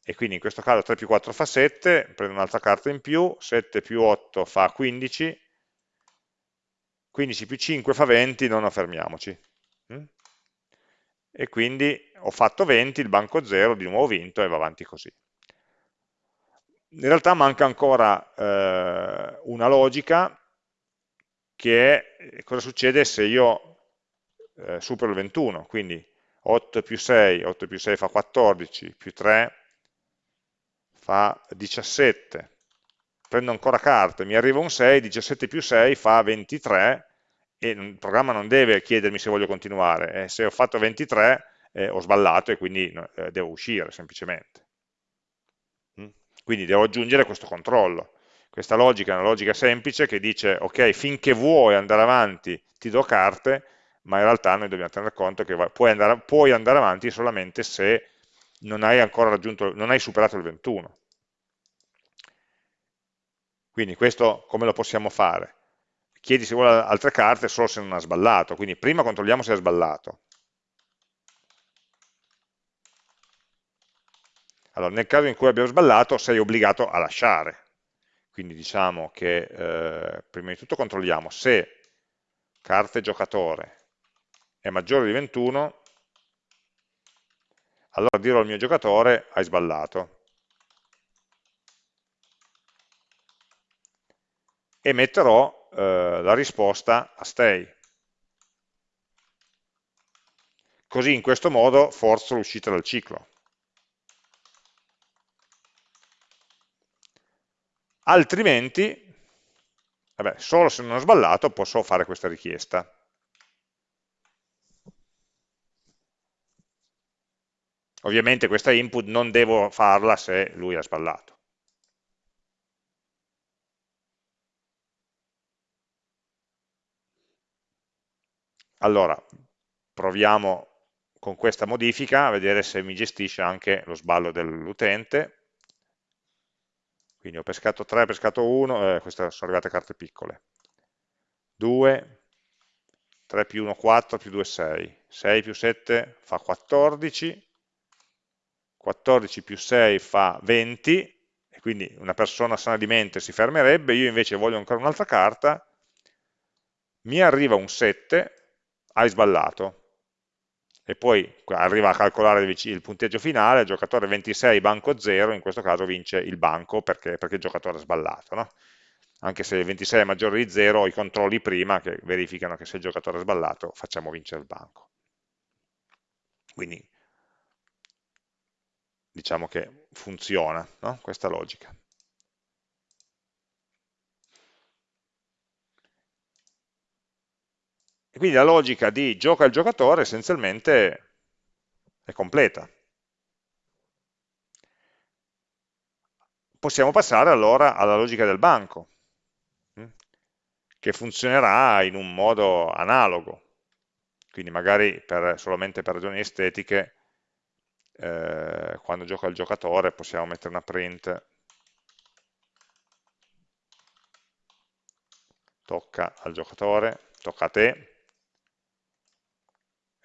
E quindi in questo caso 3 più 4 fa 7, prendo un'altra carta in più, 7 più 8 fa 15, 15 più 5 fa 20, non fermiamoci. Mm? E quindi ho fatto 20, il banco 0, di nuovo vinto e va avanti così. In realtà manca ancora eh, una logica che è cosa succede se io eh, supero il 21, quindi 8 più 6, 8 più 6 fa 14, più 3 fa 17, prendo ancora carte, mi arriva un 6, 17 più 6 fa 23 e il programma non deve chiedermi se voglio continuare, eh, se ho fatto 23 eh, ho sballato e quindi eh, devo uscire semplicemente. Mm? Quindi devo aggiungere questo controllo. Questa logica è una logica semplice che dice, ok, finché vuoi andare avanti ti do carte, ma in realtà noi dobbiamo tenere conto che puoi andare, puoi andare avanti solamente se non hai ancora raggiunto, non hai superato il 21. Quindi questo come lo possiamo fare? Chiedi se vuole altre carte solo se non ha sballato, quindi prima controlliamo se ha sballato. Allora, nel caso in cui abbia sballato sei obbligato a lasciare, quindi diciamo che eh, prima di tutto controlliamo se carte giocatore è maggiore di 21, allora dirò al mio giocatore hai sballato. E metterò eh, la risposta a stay. Così in questo modo forzo l'uscita dal ciclo. Altrimenti, vabbè, solo se non ho sballato posso fare questa richiesta. Ovviamente questa input non devo farla se lui ha sballato. Allora, proviamo con questa modifica a vedere se mi gestisce anche lo sballo dell'utente quindi ho pescato 3, ho pescato 1, eh, queste sono arrivate carte piccole. 2, 3 più 1, 4, più 2, 6. 6 più 7 fa 14, 14 più 6 fa 20, e quindi una persona sana di mente si fermerebbe, io invece voglio ancora un'altra carta, mi arriva un 7, hai sballato, e poi arriva a calcolare il punteggio finale, giocatore 26, banco 0, in questo caso vince il banco perché, perché il giocatore ha sballato. No? Anche se il 26 è maggiore di 0, i controlli prima che verificano che se il giocatore ha sballato facciamo vincere il banco. Quindi diciamo che funziona no? questa logica. E quindi la logica di gioca il giocatore essenzialmente è completa. Possiamo passare allora alla logica del banco, hm, che funzionerà in un modo analogo, quindi magari per, solamente per ragioni estetiche, eh, quando gioca il giocatore possiamo mettere una print. Tocca al giocatore, tocca a te,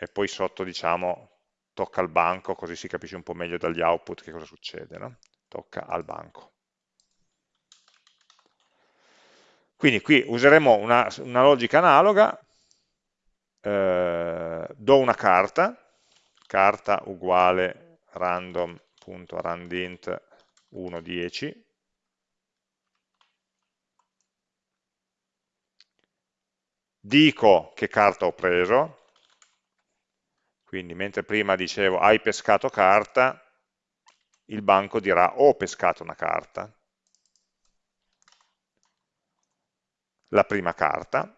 e poi sotto diciamo tocca al banco, così si capisce un po' meglio dagli output che cosa succede, no? tocca al banco. Quindi qui useremo una, una logica analoga, eh, do una carta, carta uguale random.randint 110, dico che carta ho preso, quindi mentre prima dicevo hai pescato carta, il banco dirà ho pescato una carta, la prima carta,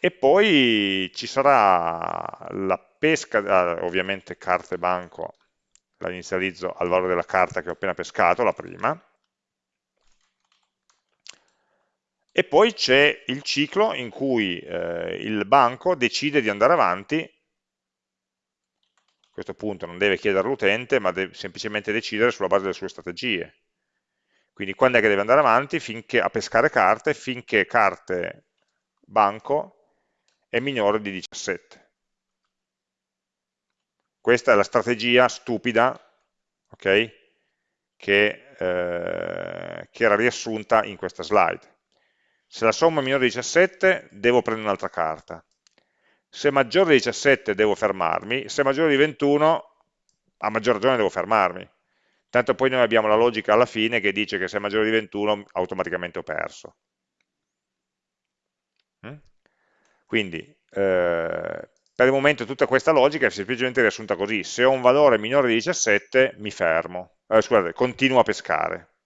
e poi ci sarà la pesca, ah, ovviamente carte banco, la inizializzo al valore della carta che ho appena pescato, la prima, e poi c'è il ciclo in cui eh, il banco decide di andare avanti questo punto non deve chiedere all'utente, ma deve semplicemente decidere sulla base delle sue strategie. Quindi quando è che deve andare avanti finché, a pescare carte finché carte banco è minore di 17. Questa è la strategia stupida okay, che, eh, che era riassunta in questa slide. Se la somma è minore di 17 devo prendere un'altra carta. Se è maggiore di 17 devo fermarmi, se è maggiore di 21 a maggior ragione devo fermarmi. Tanto poi noi abbiamo la logica alla fine che dice che se è maggiore di 21 automaticamente ho perso. Mm? Quindi eh, per il momento tutta questa logica è semplicemente riassunta così, se ho un valore minore di 17 mi fermo, eh, scusate, continuo a pescare.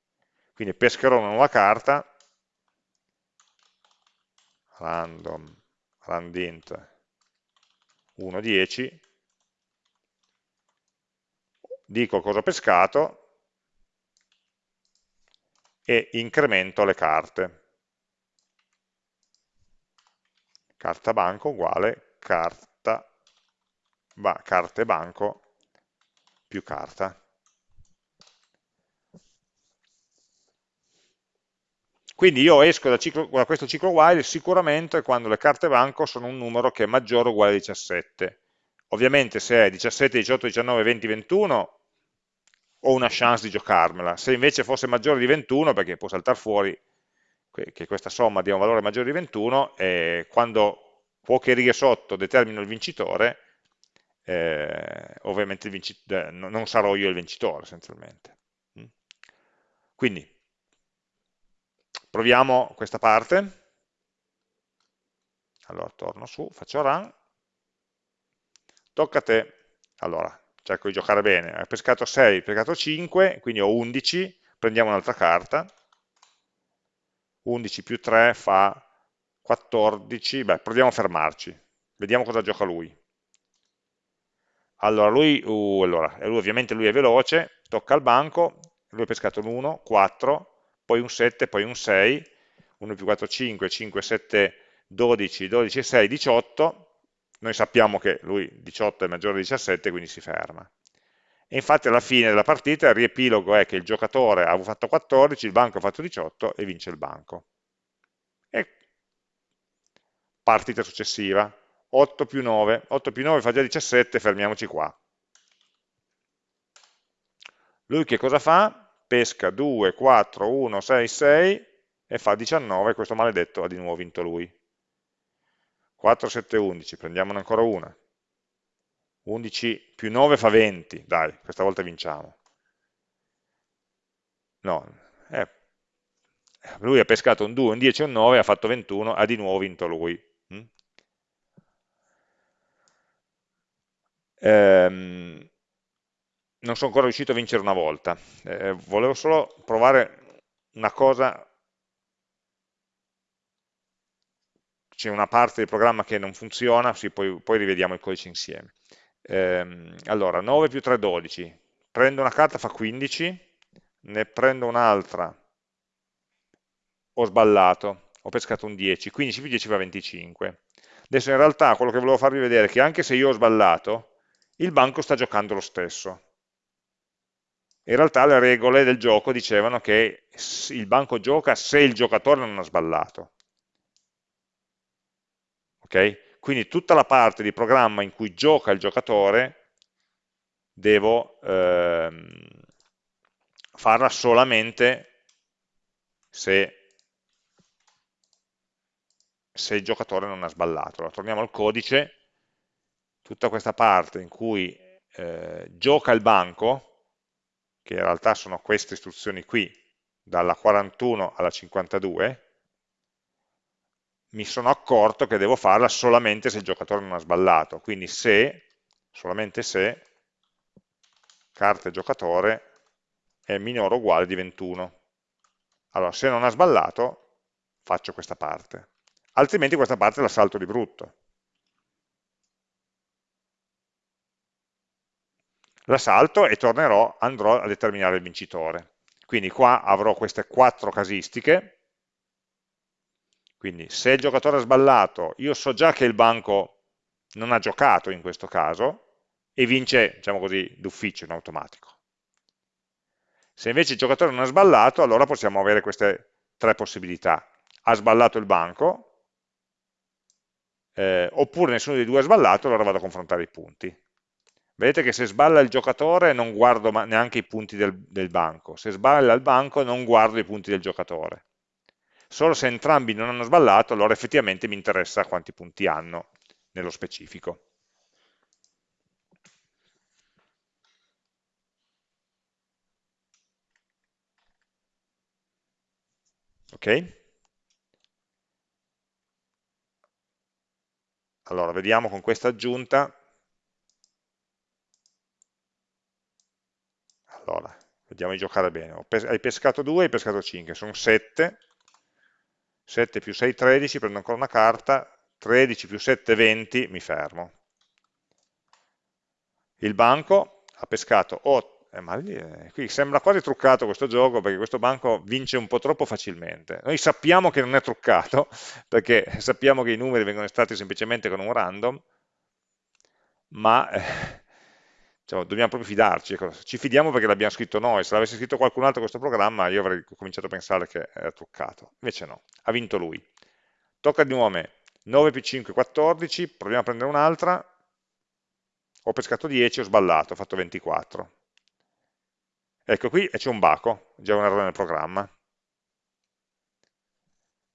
Quindi pescherò una nuova carta, random, randint 1, 10, dico cosa ho pescato e incremento le carte. Carta banco uguale carta, ba, carte banco più carta. Quindi io esco da, ciclo, da, questo ciclo while sicuramente quando le carte banco sono un numero che è maggiore o uguale a 17. Ovviamente se è 17, 18, 19, 20, 21 ho una chance di giocarmela. Se invece fosse maggiore di 21, perché può saltare fuori che questa somma dia un valore maggiore di 21, eh, quando poche righe sotto determino il vincitore, eh, ovviamente il vincitore, eh, non sarò io il vincitore essenzialmente. Mm. Quindi, proviamo questa parte. Allora, torno su, faccio run. Tocca a te. Allora, cerco di giocare bene, ho pescato 6, ho pescato 5, quindi ho 11, prendiamo un'altra carta, 11 più 3 fa 14, beh, proviamo a fermarci, vediamo cosa gioca lui. Allora, lui, uh, allora, lui ovviamente lui è veloce, tocca al banco, lui ha pescato un 1, 4, poi un 7, poi un 6, 1 più 4, 5, 5, 7, 12, 12, 6, 18, noi sappiamo che lui 18 è maggiore di 17, quindi si ferma. E infatti alla fine della partita il riepilogo è che il giocatore ha fatto 14, il banco ha fatto 18 e vince il banco. E partita successiva, 8 più 9, 8 più 9 fa già 17, fermiamoci qua. Lui che cosa fa? Pesca 2, 4, 1, 6, 6 e fa 19, questo maledetto ha di nuovo vinto lui. 4, 7, 11, prendiamone ancora una. 11 più 9 fa 20, dai, questa volta vinciamo. No, eh, lui ha pescato un 2, un 10 e un 9, ha fatto 21, ha di nuovo vinto lui. Mm? Ehm, non sono ancora riuscito a vincere una volta, eh, volevo solo provare una cosa c'è una parte del programma che non funziona, sì, poi, poi, rivediamo il codice insieme. Ehm, allora, 9 più 3, 12. Prendo una carta, fa 15, ne prendo un'altra, ho sballato, ho pescato un 10, 15 più 10 fa 25. Adesso in realtà quello che volevo farvi vedere è che anche se io ho sballato, il banco sta giocando lo stesso. In realtà le regole del gioco dicevano che il banco gioca se il giocatore non ha sballato. Okay? Quindi tutta la parte di programma in cui gioca il giocatore devo ehm, farla solamente se, se, il giocatore non ha sballato. Allora, torniamo al codice, tutta questa parte in cui eh, gioca il banco, che in realtà sono queste istruzioni qui, dalla 41 alla 52, mi sono accorto che devo farla solamente se il giocatore non ha sballato, quindi se, solamente se, carta giocatore è minore o uguale di 21. Allora, se non ha sballato, faccio questa parte, altrimenti questa parte la salto di brutto. La salto e tornerò, andrò a determinare il vincitore. Quindi qua avrò queste quattro casistiche, quindi se il giocatore ha sballato, io so già che il banco non ha giocato in questo caso, e vince, diciamo così, d'ufficio, in automatico. Se invece il giocatore non ha sballato, allora possiamo avere queste tre possibilità. Ha sballato il banco, eh, oppure nessuno dei due ha sballato, allora vado a confrontare i punti. Vedete che se sballa il giocatore non guardo neanche i punti del, del banco, se sballa il banco non guardo i punti del giocatore. Solo se entrambi non hanno sballato, allora effettivamente mi interessa quanti punti hanno nello specifico. Ok? Allora, vediamo con questa aggiunta. Allora, vediamo di giocare bene. Hai pescato 2, hai pescato 5, sono 7. 7 più 6, 13, prendo ancora una carta. 13 più 7, 20, mi fermo. Il banco ha pescato 8, eh, ma eh, qui sembra quasi truccato questo gioco perché questo banco vince un po' troppo facilmente. Noi sappiamo che non è truccato perché sappiamo che i numeri vengono estratti semplicemente con un random, ma eh, diciamo, dobbiamo proprio fidarci. Ecco. Ci fidiamo perché l'abbiamo scritto noi, se l'avesse scritto qualcun altro questo programma io avrei cominciato a pensare che era truccato. Invece no, ha vinto lui. Tocca di nuovo a me. 9 più 5, 14, proviamo a prendere un'altra, ho pescato 10, ho sballato, ho fatto 24 Ecco qui c'è un baco, già un errore nel programma,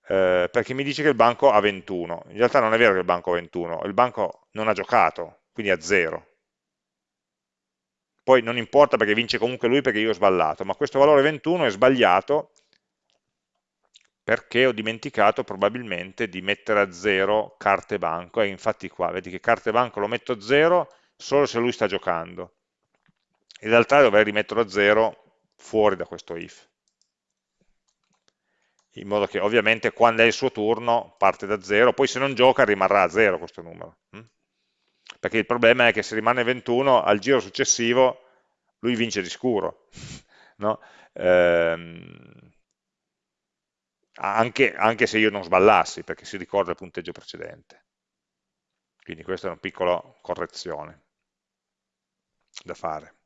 eh, perché mi dice che il banco ha 21. In realtà non è vero che il banco ha 21, il banco non ha giocato, quindi ha 0. Poi non importa perché vince comunque lui perché io ho sballato, ma questo valore 21 è sbagliato perché ho dimenticato probabilmente di mettere a 0 carte banco, e infatti qua, vedi che carte banco lo metto a 0 solo se lui sta giocando. In realtà dovrei rimetterlo a 0 fuori da questo if. In modo che ovviamente quando è il suo turno parte da 0, poi se non gioca rimarrà a 0 questo numero. Perché il problema è che se rimane 21, al giro successivo lui vince di scuro. No? Ehm, anche, anche, se io non sballassi, perché si ricorda il punteggio precedente. Quindi questa è una piccola correzione da fare.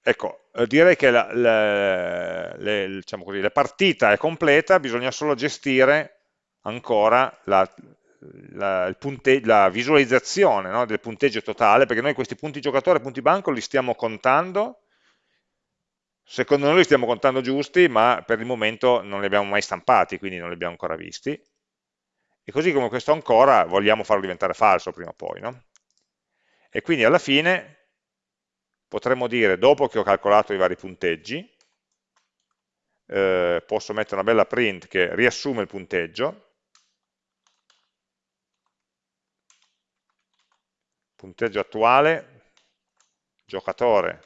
Ecco, eh, direi che la, la, le, diciamo così, la, partita è completa, bisogna solo gestire ancora la, la visualizzazione no, del punteggio totale, perché noi questi punti giocatore e punti banco li stiamo contando, secondo noi li stiamo contando giusti, ma per il momento non li abbiamo mai stampati, quindi non li abbiamo ancora visti. E così come questo ancora vogliamo farlo diventare falso prima o poi. No? E quindi alla fine potremmo dire, dopo che ho calcolato i vari punteggi, eh, posso mettere una bella print che riassume il punteggio, punteggio attuale, giocatore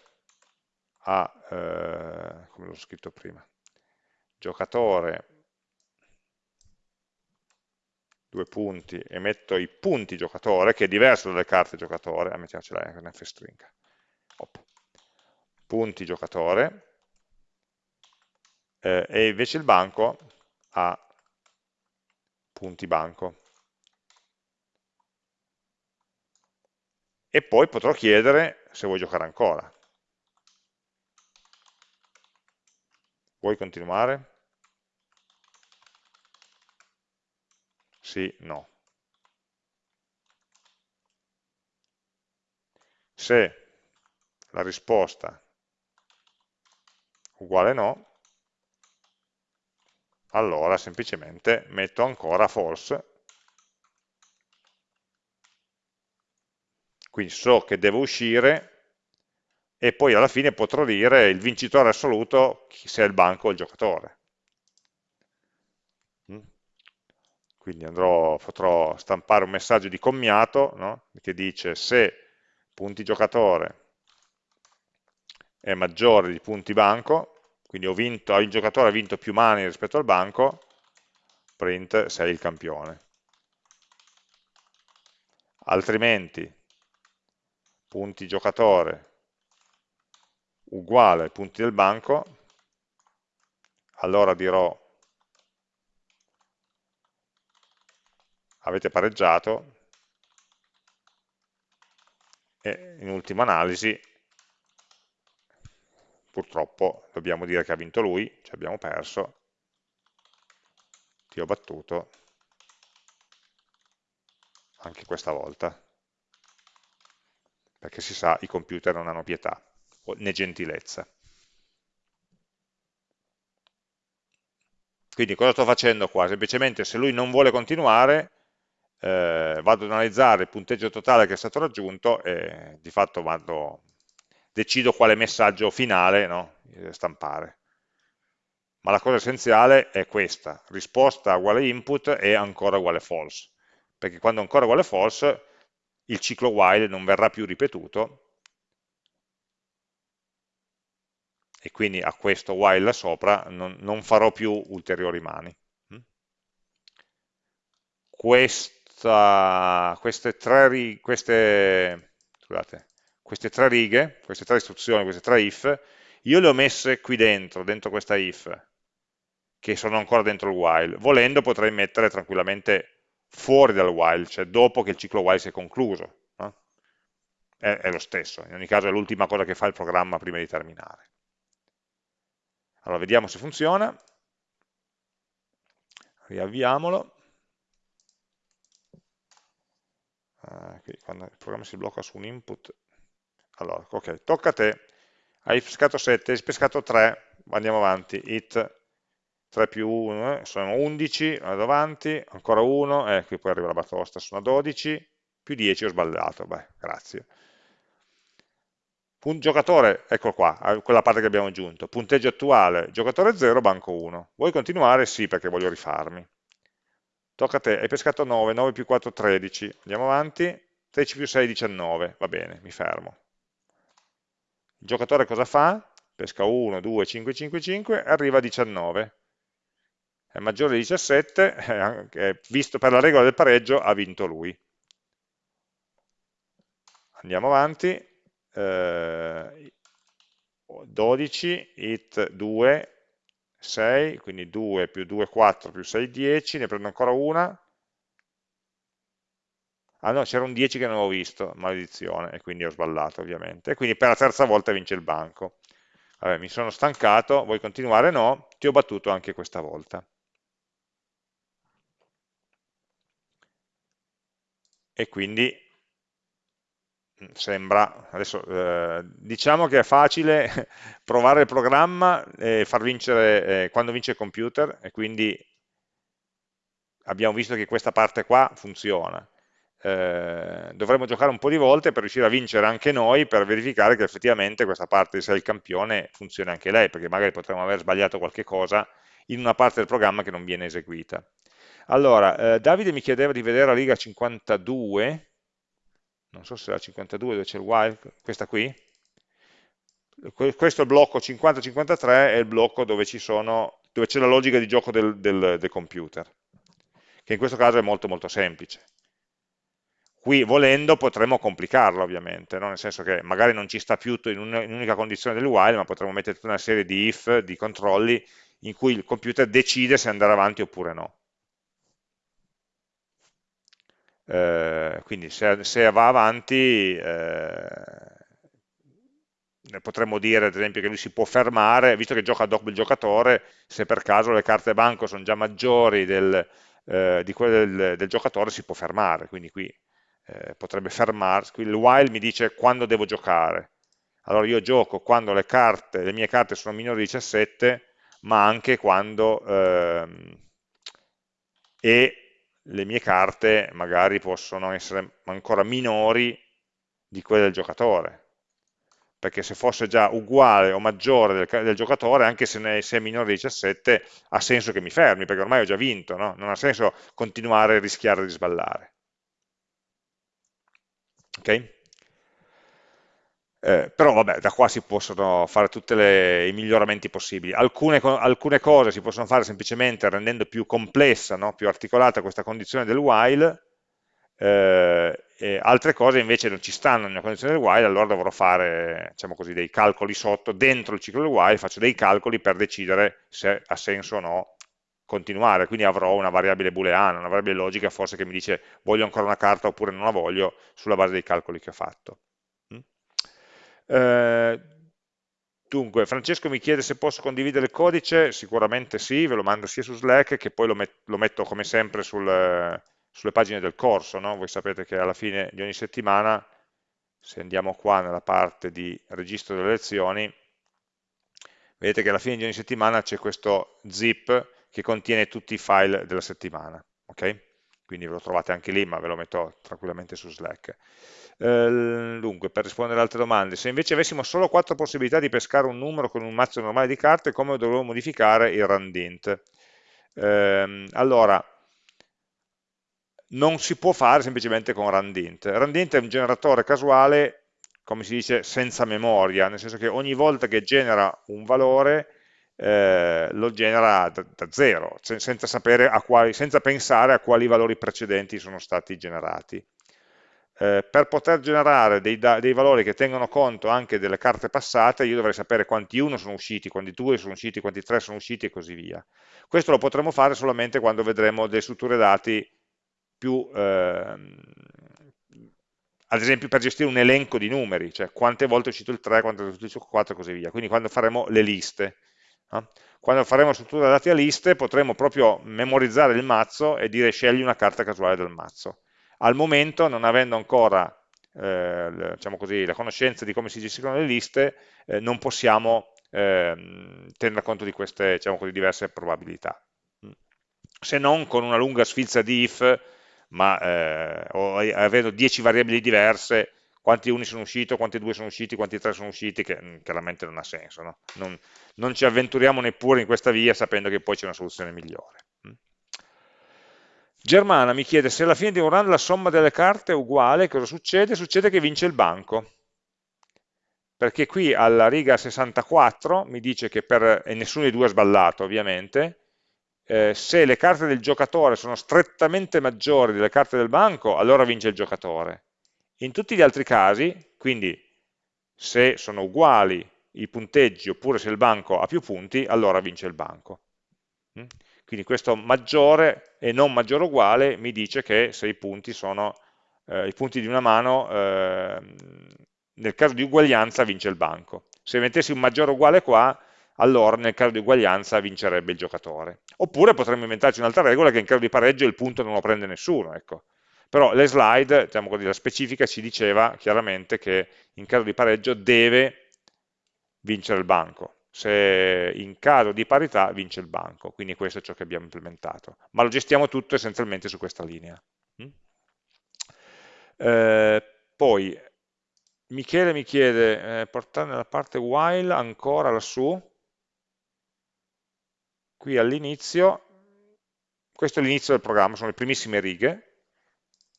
a, eh, come l'ho scritto prima, giocatore, due punti, e metto i punti giocatore, che è diverso dalle carte giocatore, ah, mettiamocela in f-string punti giocatore eh, e invece il banco ha punti banco. E poi potrò chiedere se vuoi giocare ancora. Vuoi continuare? Sì, no. Se la risposta uguale no, allora semplicemente metto ancora false, quindi so che devo uscire e poi alla fine potrò dire il vincitore assoluto se è il banco o il giocatore. Mm? Quindi andrò, potrò stampare un messaggio di commiato no? che dice se punti giocatore è maggiore di punti banco, quindi vinto, il giocatore ha vinto più mani rispetto al banco, print sei il campione. Altrimenti, punti giocatore uguale ai punti del banco, allora dirò avete pareggiato e in ultima analisi purtroppo dobbiamo dire che ha vinto lui, ci abbiamo perso, ti ho battuto anche questa volta, perché si sa i computer non hanno pietà né gentilezza. Quindi cosa sto facendo qua? Semplicemente se lui non vuole continuare, eh, vado ad analizzare il punteggio totale che è stato raggiunto e di fatto vado, decido quale messaggio finale no, stampare. Ma la cosa essenziale è questa, risposta uguale input e ancora uguale false, perché quando ancora uguale false il ciclo while non verrà più ripetuto e quindi a questo while sopra non, non farò più ulteriori mani. Mm? Questa, queste, tre, queste, scusate, queste tre righe, queste tre istruzioni, queste tre if, io le ho messe qui dentro, dentro questa if, che sono ancora dentro il while. Volendo potrei mettere tranquillamente fuori dal while, cioè dopo che il ciclo while si è concluso. No? È, è lo stesso, in ogni caso è l'ultima cosa che fa il programma prima di terminare. Allora, vediamo se funziona. Riavviamolo. Uh, quando il programma si blocca su un input. Allora, ok, tocca a te. Hai pescato 7, hai pescato 3, andiamo avanti. It 3 più 1, eh, sono 11, vado avanti, ancora 1, eh, qui poi arriva la batosta, sono 12, più 10 ho sbagliato, beh, grazie. Punt giocatore, ecco qua, quella parte che abbiamo aggiunto. Punteggio attuale, giocatore 0, banco 1. Vuoi continuare? Sì, perché voglio rifarmi. Tocca a te, hai pescato 9, 9 più 4, 13. Andiamo avanti, 13 più 6, 19. Va bene, mi fermo. Il giocatore cosa fa? Pesca 1, 2, 5, 5, 5, arriva a 19. È maggiore di 17, eh, visto per la regola del pareggio, ha vinto lui. Andiamo avanti, eh, 12, it 2, 6, quindi 2 più 2, 4 più 6, 10, ne prendo ancora una. Ah no, c'era un 10 che non avevo visto, maledizione, e quindi ho sballato ovviamente. Quindi per la terza volta vince il banco. Vabbè, mi sono stancato, vuoi continuare? No, ti ho battuto anche questa volta. E quindi sembra, adesso eh, diciamo che è facile provare il programma e far vincere eh, quando vince il computer e quindi abbiamo visto che questa parte qua funziona. Eh, dovremmo giocare un po' di volte per riuscire a vincere anche noi per verificare che effettivamente questa parte di sei il campione funziona anche lei, perché magari potremmo aver sbagliato qualche cosa in una parte del programma che non viene eseguita. Allora, eh, Davide mi chiedeva di vedere la riga 52, non so se è la 52 dove c'è il while, questa qui, questo blocco 50-53 è il blocco dove c'è la logica di gioco del, del, del, computer, che in questo caso è molto molto semplice. Qui volendo potremmo complicarlo ovviamente, no? nel senso che magari non ci sta più in un'unica condizione del while, ma potremmo mettere tutta una serie di if, di controlli, in cui il computer decide se andare avanti oppure no. Eh, quindi se, se, va avanti eh, potremmo dire ad esempio che lui si può fermare, visto che gioca dopo il giocatore, se per caso le carte banco sono già maggiori del, eh, di quelle del, del, giocatore si può fermare, quindi qui eh, potrebbe fermarsi, il while mi dice quando devo giocare, allora io gioco quando le, carte, le mie carte sono minori di 17, ma anche quando ehm, e le mie carte magari possono essere ancora minori di quelle del giocatore, perché se fosse già uguale o maggiore del, del giocatore, anche se, ne, se, è minore di 17, ha senso che mi fermi, perché ormai ho già vinto, no? non ha senso continuare a rischiare di sballare. Ok? Eh, però vabbè, da qua si possono fare tutti i miglioramenti possibili. Alcune, alcune, cose si possono fare semplicemente rendendo più complessa, no? più articolata questa condizione del while, eh, altre cose invece non ci stanno nella condizione del while, allora dovrò fare diciamo così, dei calcoli sotto, dentro il ciclo del while, faccio dei calcoli per decidere se ha senso o no continuare, quindi avrò una variabile booleana, una variabile logica forse che mi dice voglio ancora una carta oppure non la voglio sulla base dei calcoli che ho fatto. Eh, dunque, Francesco mi chiede se posso condividere il codice, sicuramente sì, ve lo mando sia su Slack che poi lo, met lo metto come sempre sul, sulle pagine del corso, no? voi sapete che alla fine di ogni settimana, se andiamo qua nella parte di registro delle lezioni, vedete che alla fine di ogni settimana c'è questo zip che contiene tutti i file della settimana, ok? Quindi ve lo trovate anche lì, ma ve lo metto tranquillamente su Slack. Eh, dunque, per rispondere ad altre domande, se invece avessimo solo quattro possibilità di pescare un numero con un mazzo normale di carte, come dovremmo modificare il randint? Eh, allora, non si può fare semplicemente con randint. Randint è un generatore casuale, come si dice, senza memoria, nel senso che ogni volta che genera un valore eh, lo genera da, da zero, senza, quali, senza, pensare a quali valori precedenti sono stati generati. Eh, per poter generare dei, dei, valori che tengono conto anche delle carte passate, io dovrei sapere quanti 1 sono usciti, quanti 2 sono usciti, quanti 3 sono usciti e così via. Questo lo potremo fare solamente quando vedremo delle strutture dati più, eh, ad esempio per gestire un elenco di numeri, cioè quante volte è uscito il 3, quante volte è uscito il 4 e così via, quindi quando faremo le liste. No? Quando faremo struttura dati a liste potremo proprio memorizzare il mazzo e dire scegli una carta casuale del mazzo. Al momento, non avendo ancora eh, diciamo così, la conoscenza di come si gestiscono le liste, eh, non possiamo eh, tenere conto di queste diciamo così, diverse probabilità. Se non con una lunga sfilza di if ma eh, avendo 10 variabili diverse, quanti uni sono usciti, quanti due sono usciti, quanti tre sono usciti, che mm, chiaramente non ha senso. No? Non, non, ci avventuriamo neppure in questa via sapendo che poi c'è una soluzione migliore. Mm. Germana mi chiede se alla fine di un run la somma delle carte è uguale, cosa succede? Succede che vince il banco. Perché qui alla riga 64 mi dice che per, e nessuno dei due ha sballato ovviamente, eh, se le carte del giocatore sono strettamente maggiori delle carte del banco, allora vince il giocatore. In tutti gli altri casi, quindi se sono uguali i punteggi oppure se il banco ha più punti, allora vince il banco. Quindi questo maggiore e non maggiore uguale mi dice che se i punti sono eh, i punti di una mano, eh, nel caso di uguaglianza vince il banco. Se mettessi un maggiore uguale qua, allora nel caso di uguaglianza vincerebbe il giocatore. Oppure potremmo inventarci un'altra regola che in caso di pareggio il punto non lo prende nessuno. Ecco. Però le slide, diciamo così, la specifica ci diceva chiaramente che in caso di pareggio deve vincere il banco. Se in caso di parità vince il banco, quindi questo è ciò che abbiamo implementato. Ma lo gestiamo tutto essenzialmente su questa linea. Mm? Eh, poi Michele mi chiede, eh, portare nella parte while ancora lassù, qui all'inizio, questo è l'inizio del programma, sono le primissime righe,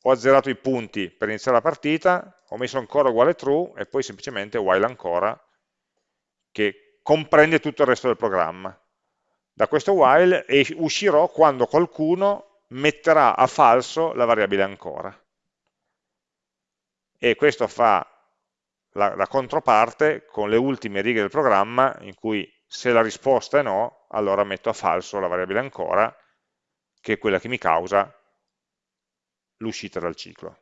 ho azzerato i punti per iniziare la partita, ho messo ancora uguale true e poi semplicemente while ancora, che comprende tutto il resto del programma. Da questo while uscirò quando qualcuno metterà a falso la variabile ancora. E questo fa la, la controparte con le ultime righe del programma in cui se la risposta è no, allora metto a falso la variabile ancora, che è quella che mi causa l'uscita dal ciclo,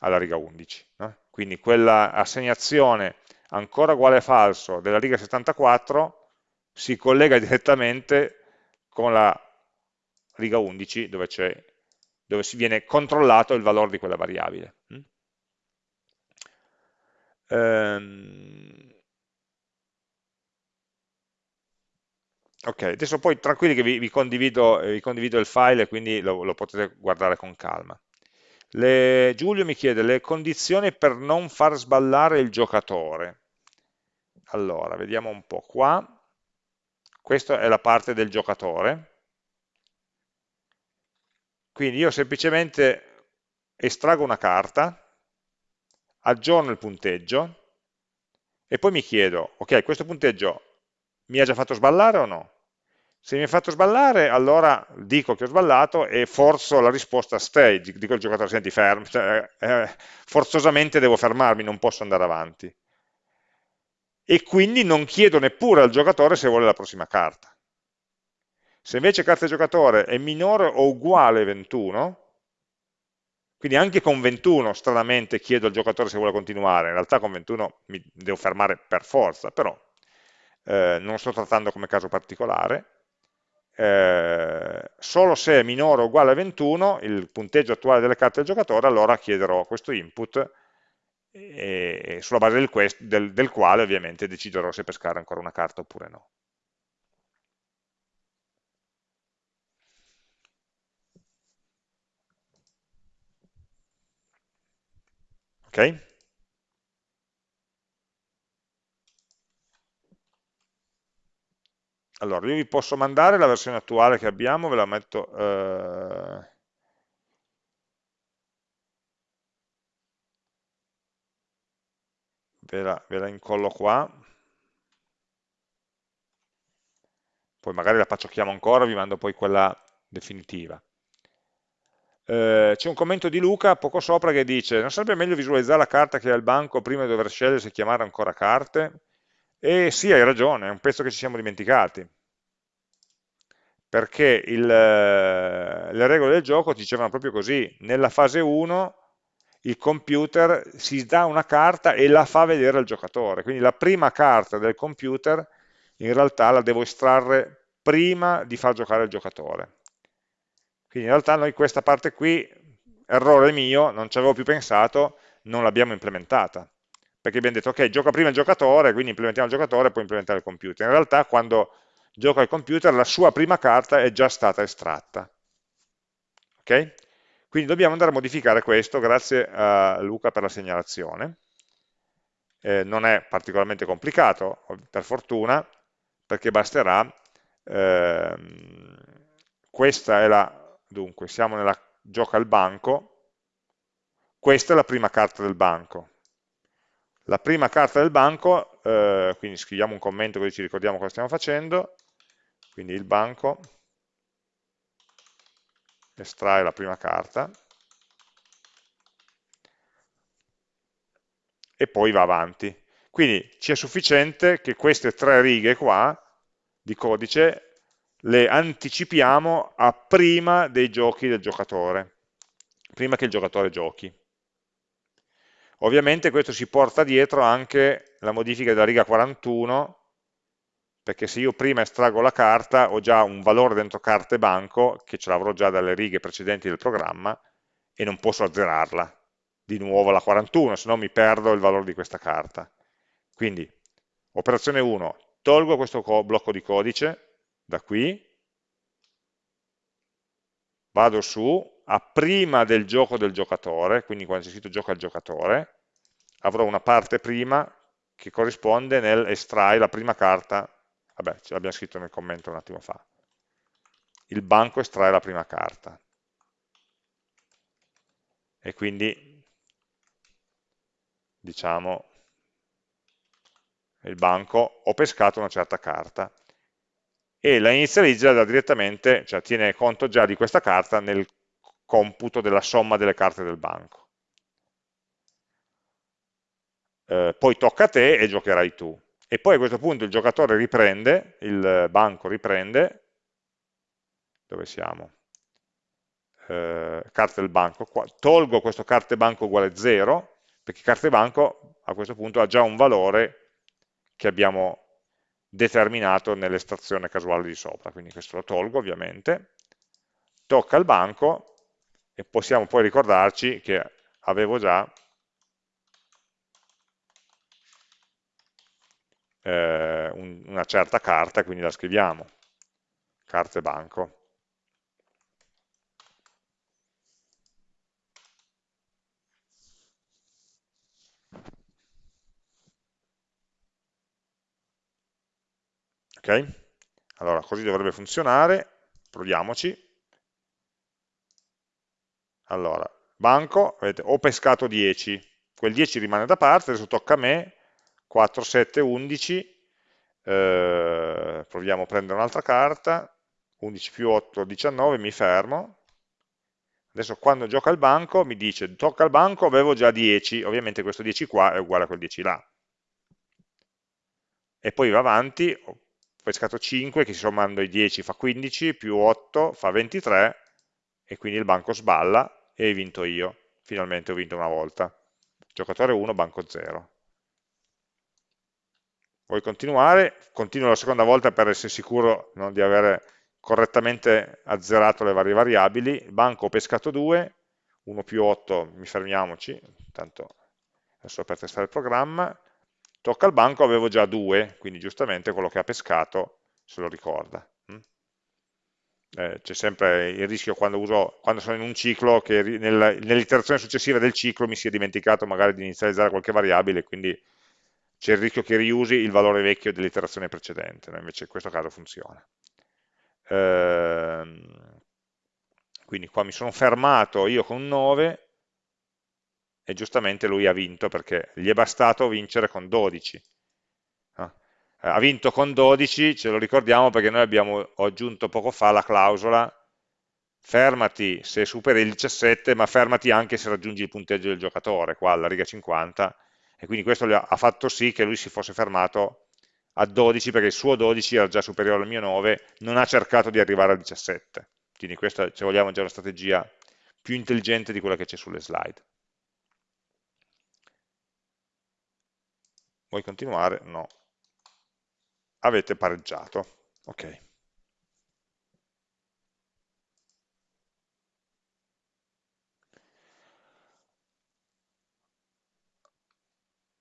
alla riga 11. No? Quindi quella assegnazione ancora uguale falso della riga 74 si collega direttamente con la riga 11 dove, dove si viene controllato il valore di quella variabile. Ehm, Ok, adesso poi tranquilli che vi, vi, condivido, vi condivido, il file e quindi lo, lo potete guardare con calma. Le, Giulio mi chiede le condizioni per non far sballare il giocatore. Allora, vediamo un po' qua. Questa è la parte del giocatore. Quindi io semplicemente estraggo una carta, aggiorno il punteggio e poi mi chiedo, ok, questo punteggio mi ha già fatto sballare o no? Se mi ha fatto sballare, allora dico che ho sballato e forzo la risposta stay, dico al giocatore, senti, ferm, cioè, eh, forzosamente devo fermarmi, non posso andare avanti. E quindi non chiedo neppure al giocatore se vuole la prossima carta. Se invece carta giocatore è minore o uguale a 21, Quindi anche con 21 stranamente chiedo al giocatore se vuole continuare, in realtà con 21 mi devo fermare per forza, però eh, non sto trattando come caso particolare, eh, solo se è minore o uguale a 21 il punteggio attuale delle carte del giocatore, allora chiederò questo input e, sulla base del, quest, del, del quale ovviamente deciderò se pescare ancora una carta oppure no. Ok? Allora, io vi posso mandare la versione attuale che abbiamo, ve la metto... Eh... Ve, la, ve la incollo qua. Poi magari la pacciocchiamo ancora, vi mando poi quella definitiva. Eh, c'è un commento di Luca poco sopra che dice non sarebbe meglio visualizzare la carta che è al banco prima di dover scegliere se chiamare ancora carte? E sì, hai ragione, è un pezzo che ci siamo dimenticati perché il, le regole del gioco dicevano proprio così, nella fase 1 il computer si dà una carta e la fa vedere al giocatore, quindi la prima carta del computer in realtà la devo estrarre prima di far giocare il giocatore. Quindi in realtà noi questa parte qui, errore mio, non ci avevo più pensato, non l'abbiamo implementata. Perché abbiamo detto, ok, gioca prima il giocatore, quindi implementiamo il giocatore e poi implementare il computer. In realtà quando gioca al computer la sua prima carta è già stata estratta. Ok? Quindi dobbiamo andare a modificare questo, grazie a Luca per la segnalazione. Eh, non è particolarmente complicato, per fortuna, perché basterà, ehm, questa è la Dunque, siamo nella gioca al banco, questa è la prima carta del banco. La prima carta del banco, eh, quindi scriviamo un commento così ci ricordiamo cosa stiamo facendo, quindi il banco estrae la prima carta e poi va avanti. Quindi ci è sufficiente che queste tre righe qua di codice le anticipiamo a prima dei giochi del giocatore, prima che il giocatore giochi. Ovviamente questo si porta dietro anche la modifica della riga 41, perché se io prima estraggo la carta ho già un valore dentro carte banco, che ce l'avrò già dalle righe precedenti del programma, e non posso azzerarla di nuovo la 41, se no mi perdo il valore di questa carta. Quindi, operazione 1, tolgo questo blocco di codice, da qui, vado su, a prima del gioco del giocatore, quindi quando c'è scritto gioca il giocatore, avrò una parte prima che corrisponde nel estrai la prima carta, vabbè, ce l'abbiamo scritto nel commento un attimo fa, il banco estrae la prima carta. E quindi, diciamo, il banco, ho pescato una certa carta e la inizializza direttamente, cioè tiene conto già di questa carta nel computo della somma delle carte del banco. Eh, poi tocca a te e giocherai tu. E poi a questo punto il giocatore riprende, il banco riprende, dove siamo? Eh, carte del banco, qua, tolgo questo carte banco uguale 0, perché carte banco a questo punto ha già un valore che abbiamo determinato nell'estrazione casuale di sopra, quindi questo lo tolgo ovviamente, tocca al banco e possiamo poi ricordarci che avevo già eh, un, una certa carta, quindi la scriviamo, carte banco. ok? Allora, così dovrebbe funzionare, proviamoci. Allora, banco, vedete, ho pescato 10, quel 10 rimane da parte, adesso tocca a me, 4, 7, 11, eh, proviamo a prendere un'altra carta, 11 più 8, 19, mi fermo, adesso quando gioca al banco mi dice tocca al banco, avevo già 10, ovviamente questo 10 qua è uguale a quel 10 là, e poi va avanti, pescato 5 che sommando i 10 fa 15, più 8 fa 23 e quindi il banco sballa e hai vinto io. finalmente ho vinto una volta. Giocatore 1, banco 0. Vuoi continuare? Continuo la seconda volta per essere sicuro no, di avere correttamente azzerato le varie variabili. Banco ho pescato 2, 1 più 8, mi fermiamoci, intanto adesso per testare il programma. Tocca al banco, avevo già 2, quindi giustamente quello che ha pescato se lo ricorda. Eh, c'è sempre il rischio quando, uso, quando, sono in un ciclo che nel, nell'iterazione successiva del ciclo mi sia dimenticato magari di inizializzare qualche variabile, quindi c'è il rischio che riusi il valore vecchio dell'iterazione precedente, no? invece in questo caso funziona. Ehm, quindi qua mi sono fermato io con 9 e giustamente lui ha vinto perché gli è bastato vincere con 12. Ah, ha vinto con 12, ce lo ricordiamo perché noi abbiamo aggiunto poco fa la clausola fermati se superi il 17 ma fermati anche se raggiungi il punteggio del giocatore, qua alla riga 50 e quindi questo ha fatto sì che lui si fosse fermato a 12 perché il suo 12 era già superiore al mio 9, non ha cercato di arrivare al 17. Quindi questa, se vogliamo, è già una strategia più intelligente di quella che c'è sulle slide. Vuoi continuare? No. Avete pareggiato. Ok.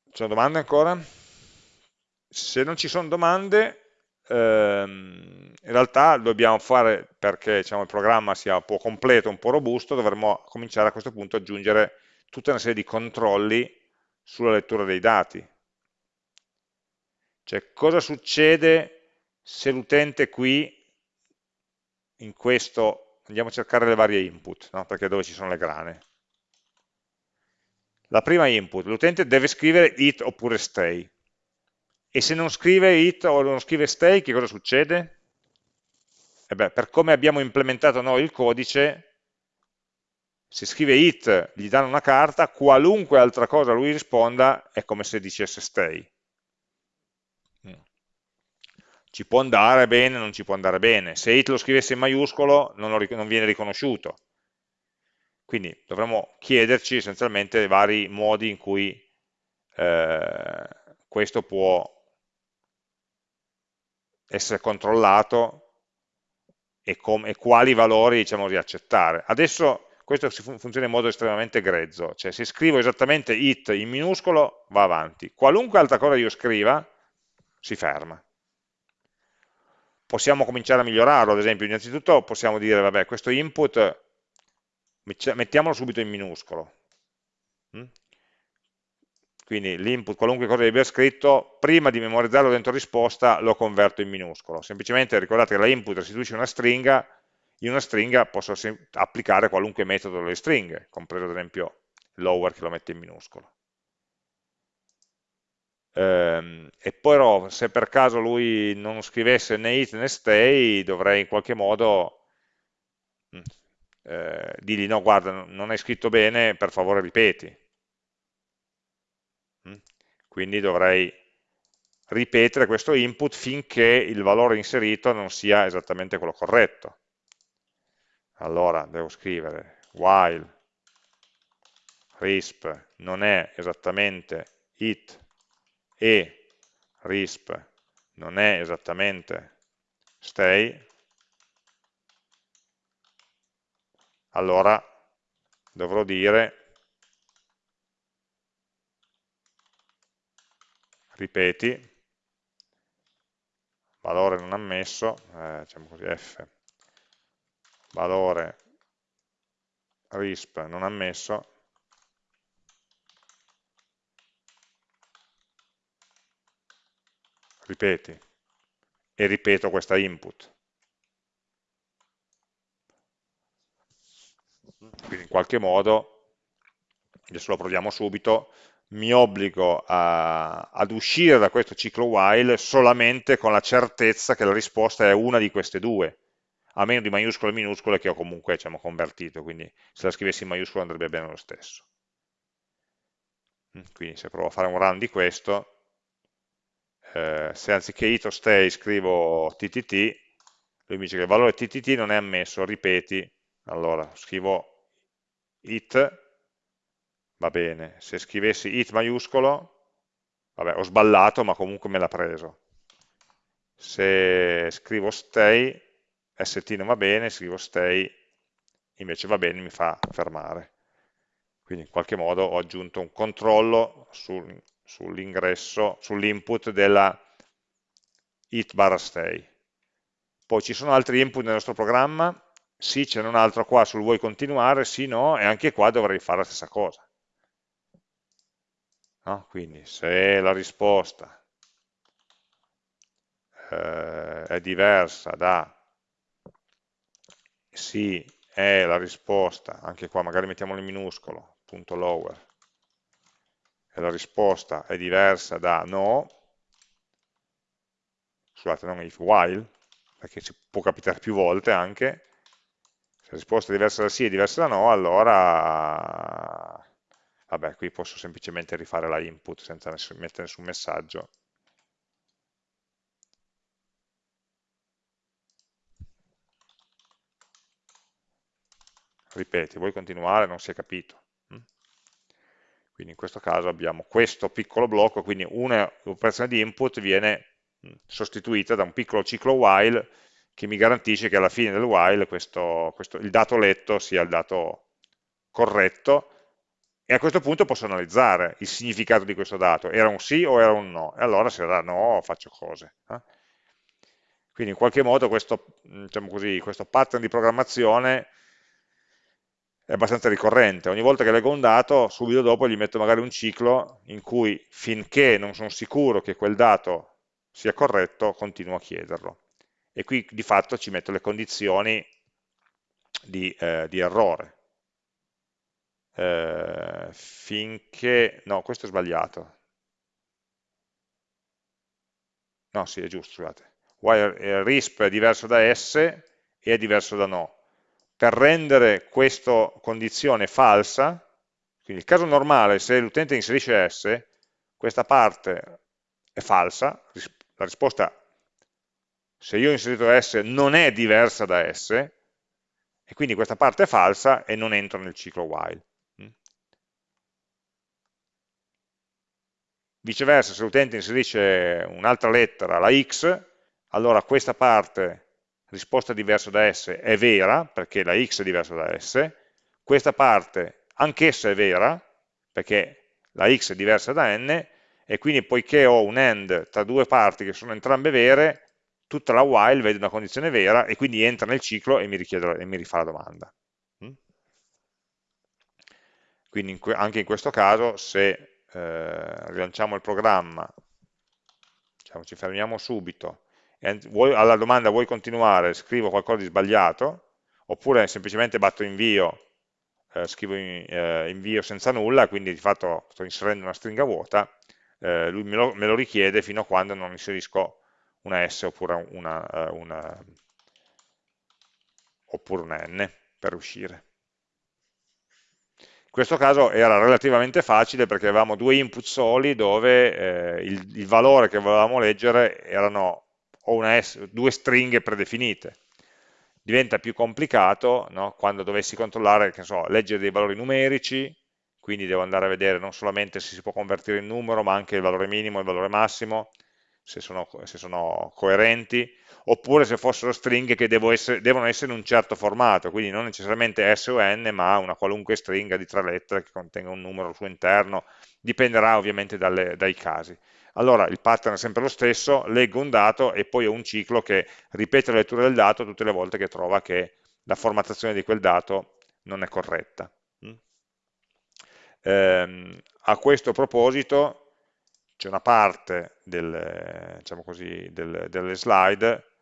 Ci sono domande ancora? Se non ci sono domande, ehm, in realtà dobbiamo fare, perché diciamo, il programma sia un po' completo, un po' robusto, dovremmo cominciare a questo punto ad aggiungere tutta una serie di controlli sulla lettura dei dati. Cioè, cosa succede se l'utente qui, in questo, andiamo a cercare le varie input, no? perché è dove ci sono le grane. La prima input, l'utente deve scrivere it oppure stay. E se non scrive it o non scrive stay, che cosa succede? E beh, per come abbiamo implementato noi il codice, se scrive it, gli danno una carta, qualunque altra cosa lui risponda è come se dicesse stay. Mm. Ci può andare bene, non ci può andare bene. Se it lo scrivesse in maiuscolo non, lo, non viene riconosciuto. Quindi dovremmo chiederci essenzialmente i vari modi in cui eh, questo può essere controllato e, e quali valori diciamo, riaccettare. Adesso questo funziona in modo estremamente grezzo, cioè se scrivo esattamente it in minuscolo va avanti, qualunque altra cosa io scriva si ferma. Possiamo cominciare a migliorarlo, ad esempio innanzitutto possiamo dire, vabbè, questo input mettiamolo subito in minuscolo. Mm? Quindi l'input, qualunque cosa abbia scritto, prima di memorizzarlo dentro risposta lo converto in minuscolo. Semplicemente ricordate che la input restituisce una stringa, in una stringa posso applicare qualunque metodo delle stringhe, compreso ad esempio lower che lo mette in minuscolo. Ehm, e però se per caso lui non scrivesse né it né stay, dovrei in qualche modo mm, eh, digli no guarda non hai scritto bene per favore ripeti mm? quindi dovrei ripetere questo input finché il valore inserito non sia esattamente quello corretto allora devo scrivere while risp non è esattamente it e risp non è esattamente stay. Allora dovrò dire ripeti valore non ammesso eh, diciamo così f valore risp non ammesso ripeti e ripeto questa input quindi in qualche modo, adesso lo proviamo subito, mi obbligo a, ad uscire da questo ciclo while solamente con la certezza che la risposta è una di queste due, a meno di maiuscole e minuscole che ho comunque diciamo, convertito, quindi se la scrivessi in maiuscolo andrebbe bene lo stesso. Quindi se provo a fare un run di questo, eh, se anziché it o stay scrivo ttt, lui mi dice che il valore ttt non è ammesso, ripeti, allora scrivo it va bene, se scrivessi it maiuscolo, vabbè, ho sballato, ma comunque me l'ha preso. Se scrivo stay, st non va bene, scrivo stay, invece va bene, mi fa fermare. Quindi in qualche modo ho aggiunto un controllo sul, sull'ingresso, sull'input della it barra stay. Poi ci sono altri input nel nostro programma, sì, c'è un altro qua sul vuoi continuare, sì, no, e anche qua dovrei fare la stessa cosa. No? Quindi se la risposta eh, è diversa da sì, è la risposta, anche qua magari mettiamolo in minuscolo, punto lower, e la risposta è diversa da no, scusate, non if while, perché ci può capitare più volte anche, se la risposta è diversa da sì e diversa da no, allora, vabbè, qui posso semplicemente rifare la input senza mettere nessun messaggio. Ripeti, vuoi continuare? Non si è capito. Quindi in questo caso abbiamo questo piccolo blocco, quindi un'operazione di input viene sostituita da un piccolo ciclo while che mi garantisce che alla fine del while questo, questo, il dato letto sia il dato corretto e a questo punto posso analizzare il significato di questo dato, era un sì o era un no, e allora se era no faccio cose. Eh? Quindi in qualche modo questo, diciamo così, questo pattern di programmazione è abbastanza ricorrente, ogni volta che leggo un dato subito dopo gli metto magari un ciclo in cui finché non sono sicuro che quel dato sia corretto continuo a chiederlo e qui di fatto ci metto le condizioni di, eh, di errore. Eh, finché, no, questo è sbagliato. No, sì, è giusto, scusate. While RISP è diverso da S e è diverso da no. Per rendere questa condizione falsa, quindi il caso normale, se l'utente inserisce S, questa parte è falsa, la risposta se io ho inserito S non è diversa da S, e quindi questa parte è falsa e non entro nel ciclo while. Mm. Viceversa, se l'utente inserisce un'altra lettera, la x, allora questa parte, risposta diversa da S, è vera, perché la x è diversa da S, questa parte, anch'essa è vera, perché la x è diversa da n, e quindi poiché ho un AND tra due parti che sono entrambe vere, tutta la while vede una condizione vera e quindi entra nel ciclo e mi, richiede, e mi rifà la domanda. Mm? Quindi in anche in questo caso se eh, rilanciamo il programma, diciamo, ci fermiamo subito, vuoi, alla domanda vuoi continuare, scrivo qualcosa di sbagliato, oppure semplicemente batto invio, eh, scrivo in, eh, invio senza nulla, quindi di fatto sto inserendo una stringa vuota, eh, lui me lo, me lo richiede fino a quando non inserisco una S oppure una, eh, una, oppure una N per uscire. In questo caso era relativamente facile perché avevamo due input soli dove eh, il, il, valore che volevamo leggere erano S, due stringhe predefinite. Diventa più complicato no? quando dovessi controllare, che so, leggere dei valori numerici, quindi devo andare a vedere non solamente se si può convertire in numero, ma anche il valore minimo e il valore massimo, se sono, se sono, coerenti, oppure se fossero stringhe che essere, devono essere in un certo formato, quindi non necessariamente S o N, ma una qualunque stringa di tre lettere che contenga un numero al suo interno, dipenderà ovviamente dalle, dai casi. Allora il pattern è sempre lo stesso, leggo un dato e poi ho un ciclo che ripete la lettura del dato tutte le volte che trova che la formattazione di quel dato non è corretta. Ehm, a questo proposito c'è una parte del, diciamo così, del, delle slide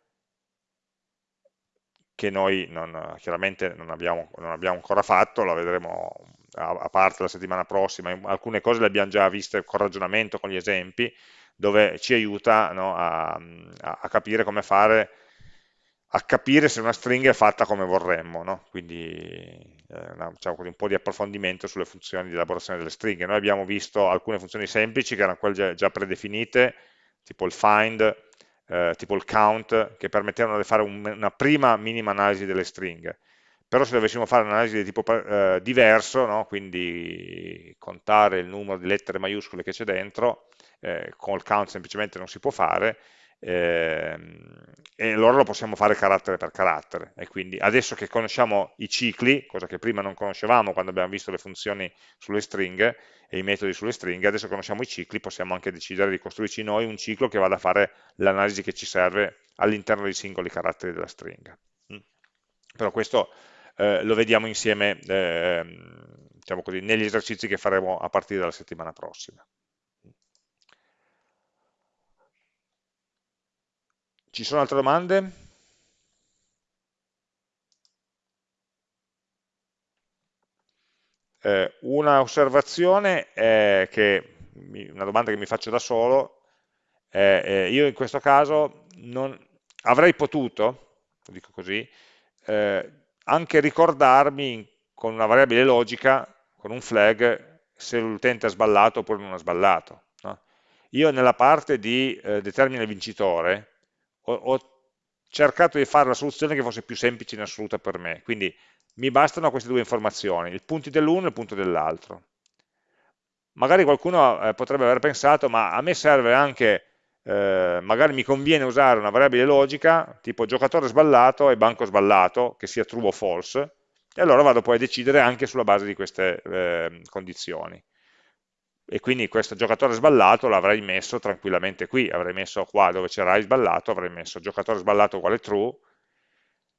che noi non, chiaramente non abbiamo, non abbiamo, ancora fatto, la vedremo a, a, parte la settimana prossima, alcune cose le abbiamo già viste con ragionamento, con gli esempi, dove ci aiuta no, a, a, capire come fare a capire se una stringa è fatta come vorremmo, no? quindi eh, una, diciamo un po' di approfondimento sulle funzioni di elaborazione delle stringhe. Noi abbiamo visto alcune funzioni semplici che erano quelle già, già predefinite, tipo il find, eh, tipo il count, che permettevano di fare un, una prima minima analisi delle stringhe. però se dovessimo fare un'analisi di tipo eh, diverso, no? quindi contare il numero di lettere maiuscole che c'è dentro, eh, con il count semplicemente non si può fare, e allora lo possiamo fare carattere per carattere. E quindi adesso che conosciamo i cicli, cosa che prima non conoscevamo quando abbiamo visto le funzioni sulle stringhe e i metodi sulle stringhe, adesso conosciamo i cicli, possiamo anche decidere di costruirci noi un ciclo che vada a fare l'analisi che ci serve all'interno dei singoli caratteri della stringa. Mm. Però questo eh, lo vediamo insieme eh, diciamo così, negli esercizi che faremo a partire dalla settimana prossima. Ci sono altre domande? Eh, una osservazione è che, una domanda che mi faccio da solo, eh, io in questo caso non, avrei potuto, lo dico così, eh, anche ricordarmi con una variabile logica, con un flag, se l'utente ha sballato oppure non ha sballato. No? Io nella parte di eh, determina il vincitore, ho, ho cercato di fare la soluzione che fosse più semplice in assoluta per me, quindi mi bastano queste due informazioni, il punto dell'uno e il punto dell'altro. Magari qualcuno eh, potrebbe aver pensato, ma a me serve anche, eh, magari mi conviene usare una variabile logica, tipo giocatore sballato e banco sballato, che sia true o false, e allora vado poi a decidere anche sulla base di queste eh, condizioni e quindi questo giocatore sballato l'avrei messo tranquillamente qui, avrei messo qua dove c'era sballato, avrei messo giocatore sballato uguale true,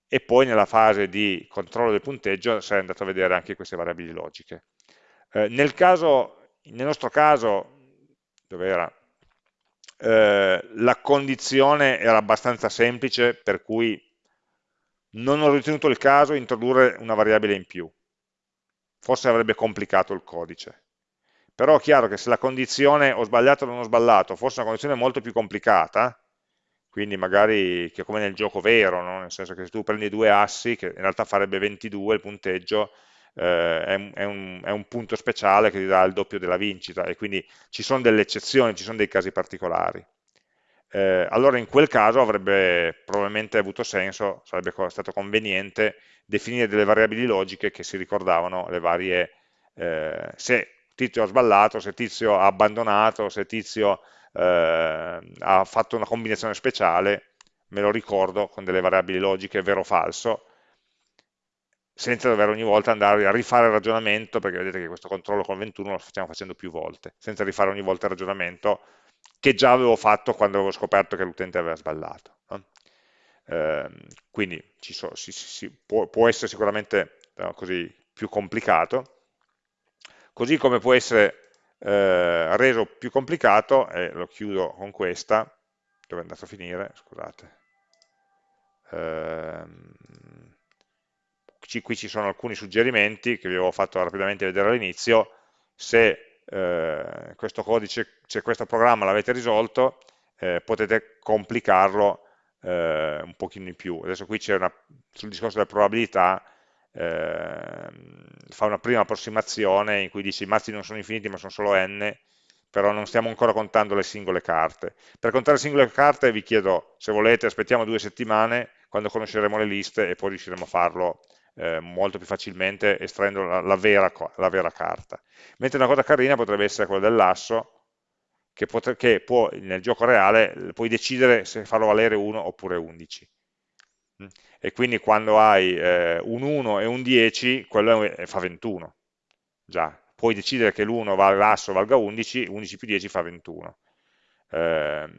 e poi nella fase di controllo del punteggio sarei andato a vedere anche queste variabili logiche. Eh, nel, caso, nel, nostro caso, dove era? Eh, la condizione era abbastanza semplice, per cui non ho ritenuto il caso introdurre una variabile in più. Forse avrebbe complicato il codice però è chiaro che se la condizione ho sbagliato o non ho sbagliato fosse una condizione molto più complicata, quindi magari che come nel gioco vero, no? nel senso che se tu prendi due assi, che in realtà farebbe 22 il punteggio, eh, è, un, è, un, è, un, punto speciale che ti dà il doppio della vincita e quindi ci sono delle eccezioni, ci sono dei casi particolari. Eh, allora in quel caso avrebbe probabilmente avuto senso, sarebbe stato conveniente definire delle variabili logiche che si ricordavano le varie, eh, se Tizio ha sballato, se Tizio ha abbandonato, se Tizio eh, ha fatto una combinazione speciale, me lo ricordo con delle variabili logiche vero o falso, senza dover ogni volta andare a rifare il ragionamento, perché vedete che questo controllo con 21 lo stiamo facendo più volte, senza rifare ogni volta il ragionamento che già avevo fatto quando avevo scoperto che l'utente aveva sballato. No? Eh, quindi so, si, si, può, può, essere sicuramente no, così, più complicato, così come può essere eh, reso più complicato, e lo chiudo con questa, dove è andato a finire, scusate, ehm, qui ci sono alcuni suggerimenti che vi avevo fatto rapidamente vedere all'inizio, se eh, questo codice, se questo programma l'avete risolto, eh, potete complicarlo eh, un pochino di più. Adesso qui c'è sul discorso delle probabilità, eh, fa una prima approssimazione in cui dice i mazzi non sono infiniti ma sono solo n, però non stiamo ancora contando le singole carte. Per contare le singole carte vi chiedo, se volete, aspettiamo due settimane quando conosceremo le liste e poi riusciremo a farlo eh, molto più facilmente estraendo la, la, vera, la, vera, carta. Mentre una cosa carina potrebbe essere quella dell'asso, che, che può, nel gioco reale puoi decidere se farlo valere 1 oppure 11 e quindi quando hai eh, un 1 e un 10, quello è, fa 21. Già, puoi decidere che l'1 l'asso valga 11, 11 più 10 fa 21. Eh,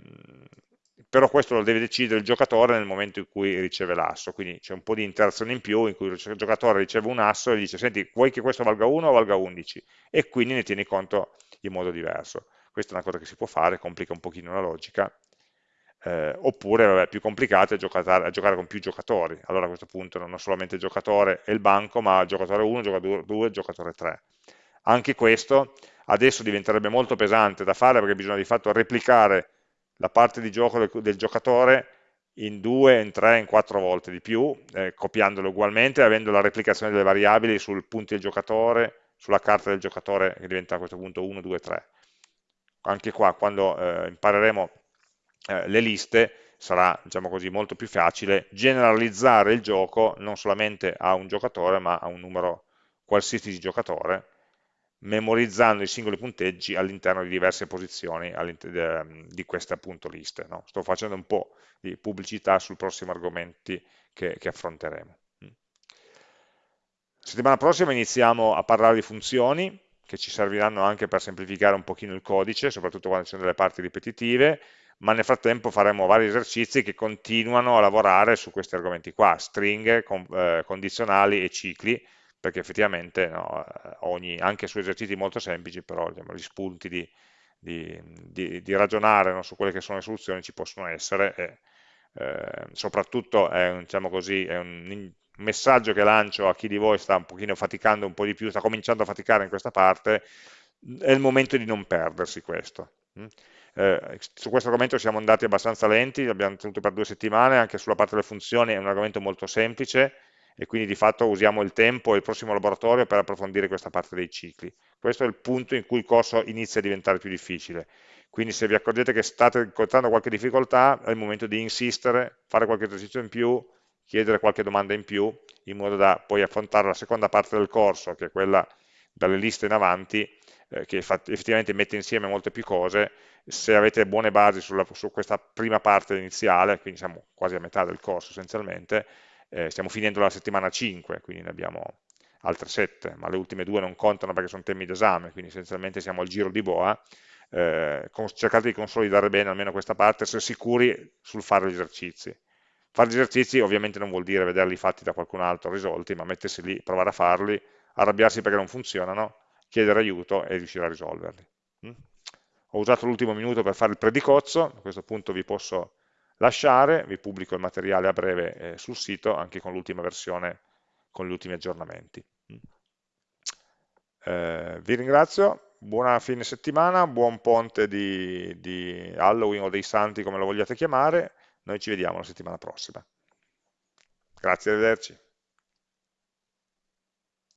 però questo lo deve decidere il giocatore nel momento in cui riceve l'asso, quindi c'è un po' di interazione in più in cui il giocatore riceve un asso e dice senti vuoi che questo valga 1 o valga 11 e quindi ne tieni conto in modo diverso. Questa è una cosa che si può fare, complica un pochino la logica, eh, oppure vabbè, più complicato è giocare, giocare, con più giocatori, allora a questo punto non ho solamente il giocatore e il banco, ma giocatore 1, giocatore 2, giocatore 3. Anche questo adesso diventerebbe molto pesante da fare perché bisogna di fatto replicare la parte di gioco del, del giocatore in due, in tre, in quattro volte di più, eh, copiandolo ugualmente, avendo la replicazione delle variabili sul punto del giocatore, sulla carta del giocatore che diventa a questo punto 1, 2, 3. Anche qua, quando eh, impareremo eh, le liste, sarà diciamo così, molto più facile generalizzare il gioco non solamente a un giocatore ma a un numero qualsiasi di giocatore memorizzando i singoli punteggi all'interno di diverse posizioni di queste appunto liste. No? Sto facendo un po' di pubblicità sul prossimo argomenti che, che affronteremo. Settimana prossima iniziamo a parlare di funzioni, che ci serviranno anche per semplificare un pochino il codice, soprattutto quando ci sono delle parti ripetitive, ma nel frattempo faremo vari esercizi che continuano a lavorare su questi argomenti qua, stringhe, con, eh, condizionali e cicli, perché effettivamente no, ogni, anche su esercizi molto semplici, però diciamo, gli spunti di, di, di, di ragionare no, su quelle che sono le soluzioni ci possono essere e eh, soprattutto è un, diciamo così, è un messaggio che lancio a chi di voi sta un pochino faticando un po' di più, sta cominciando a faticare in questa parte, è il momento di non perdersi questo. Mm? Eh, su questo argomento siamo andati abbastanza lenti, l'abbiamo tenuto per due settimane, anche sulla parte delle funzioni è un argomento molto semplice, e quindi di fatto usiamo il tempo e il prossimo laboratorio per approfondire questa parte dei cicli. Questo è il punto in cui il corso inizia a diventare più difficile. Quindi se vi accorgete che state incontrando qualche difficoltà, è il momento di insistere, fare qualche esercizio in più, chiedere qualche domanda in più, in modo da poi affrontare la seconda parte del corso, che è quella dalle liste in avanti, eh, che effettivamente mette insieme molte più cose, se avete buone basi sulla, su questa prima parte iniziale, quindi siamo quasi a metà del corso essenzialmente, eh, stiamo finendo la settimana 5, quindi ne abbiamo altre 7, ma le ultime due non contano perché sono temi d'esame, quindi essenzialmente siamo al giro di boa, eh, cercate di consolidare bene almeno questa parte, essere sicuri sul fare gli esercizi. Fare gli esercizi ovviamente non vuol dire vederli fatti da qualcun altro risolti, ma mettersi lì, provare a farli, arrabbiarsi perché non funzionano, chiedere aiuto e riuscire a risolverli. Mm? Ho usato l'ultimo minuto per fare il predicozzo, a questo punto vi posso lasciare, vi pubblico il materiale a breve eh, sul sito, anche con l'ultima versione, con gli ultimi aggiornamenti. Eh, vi ringrazio, buona fine settimana, buon ponte di, di Halloween o dei Santi come lo vogliate chiamare, noi ci vediamo la settimana prossima. Grazie, arrivederci.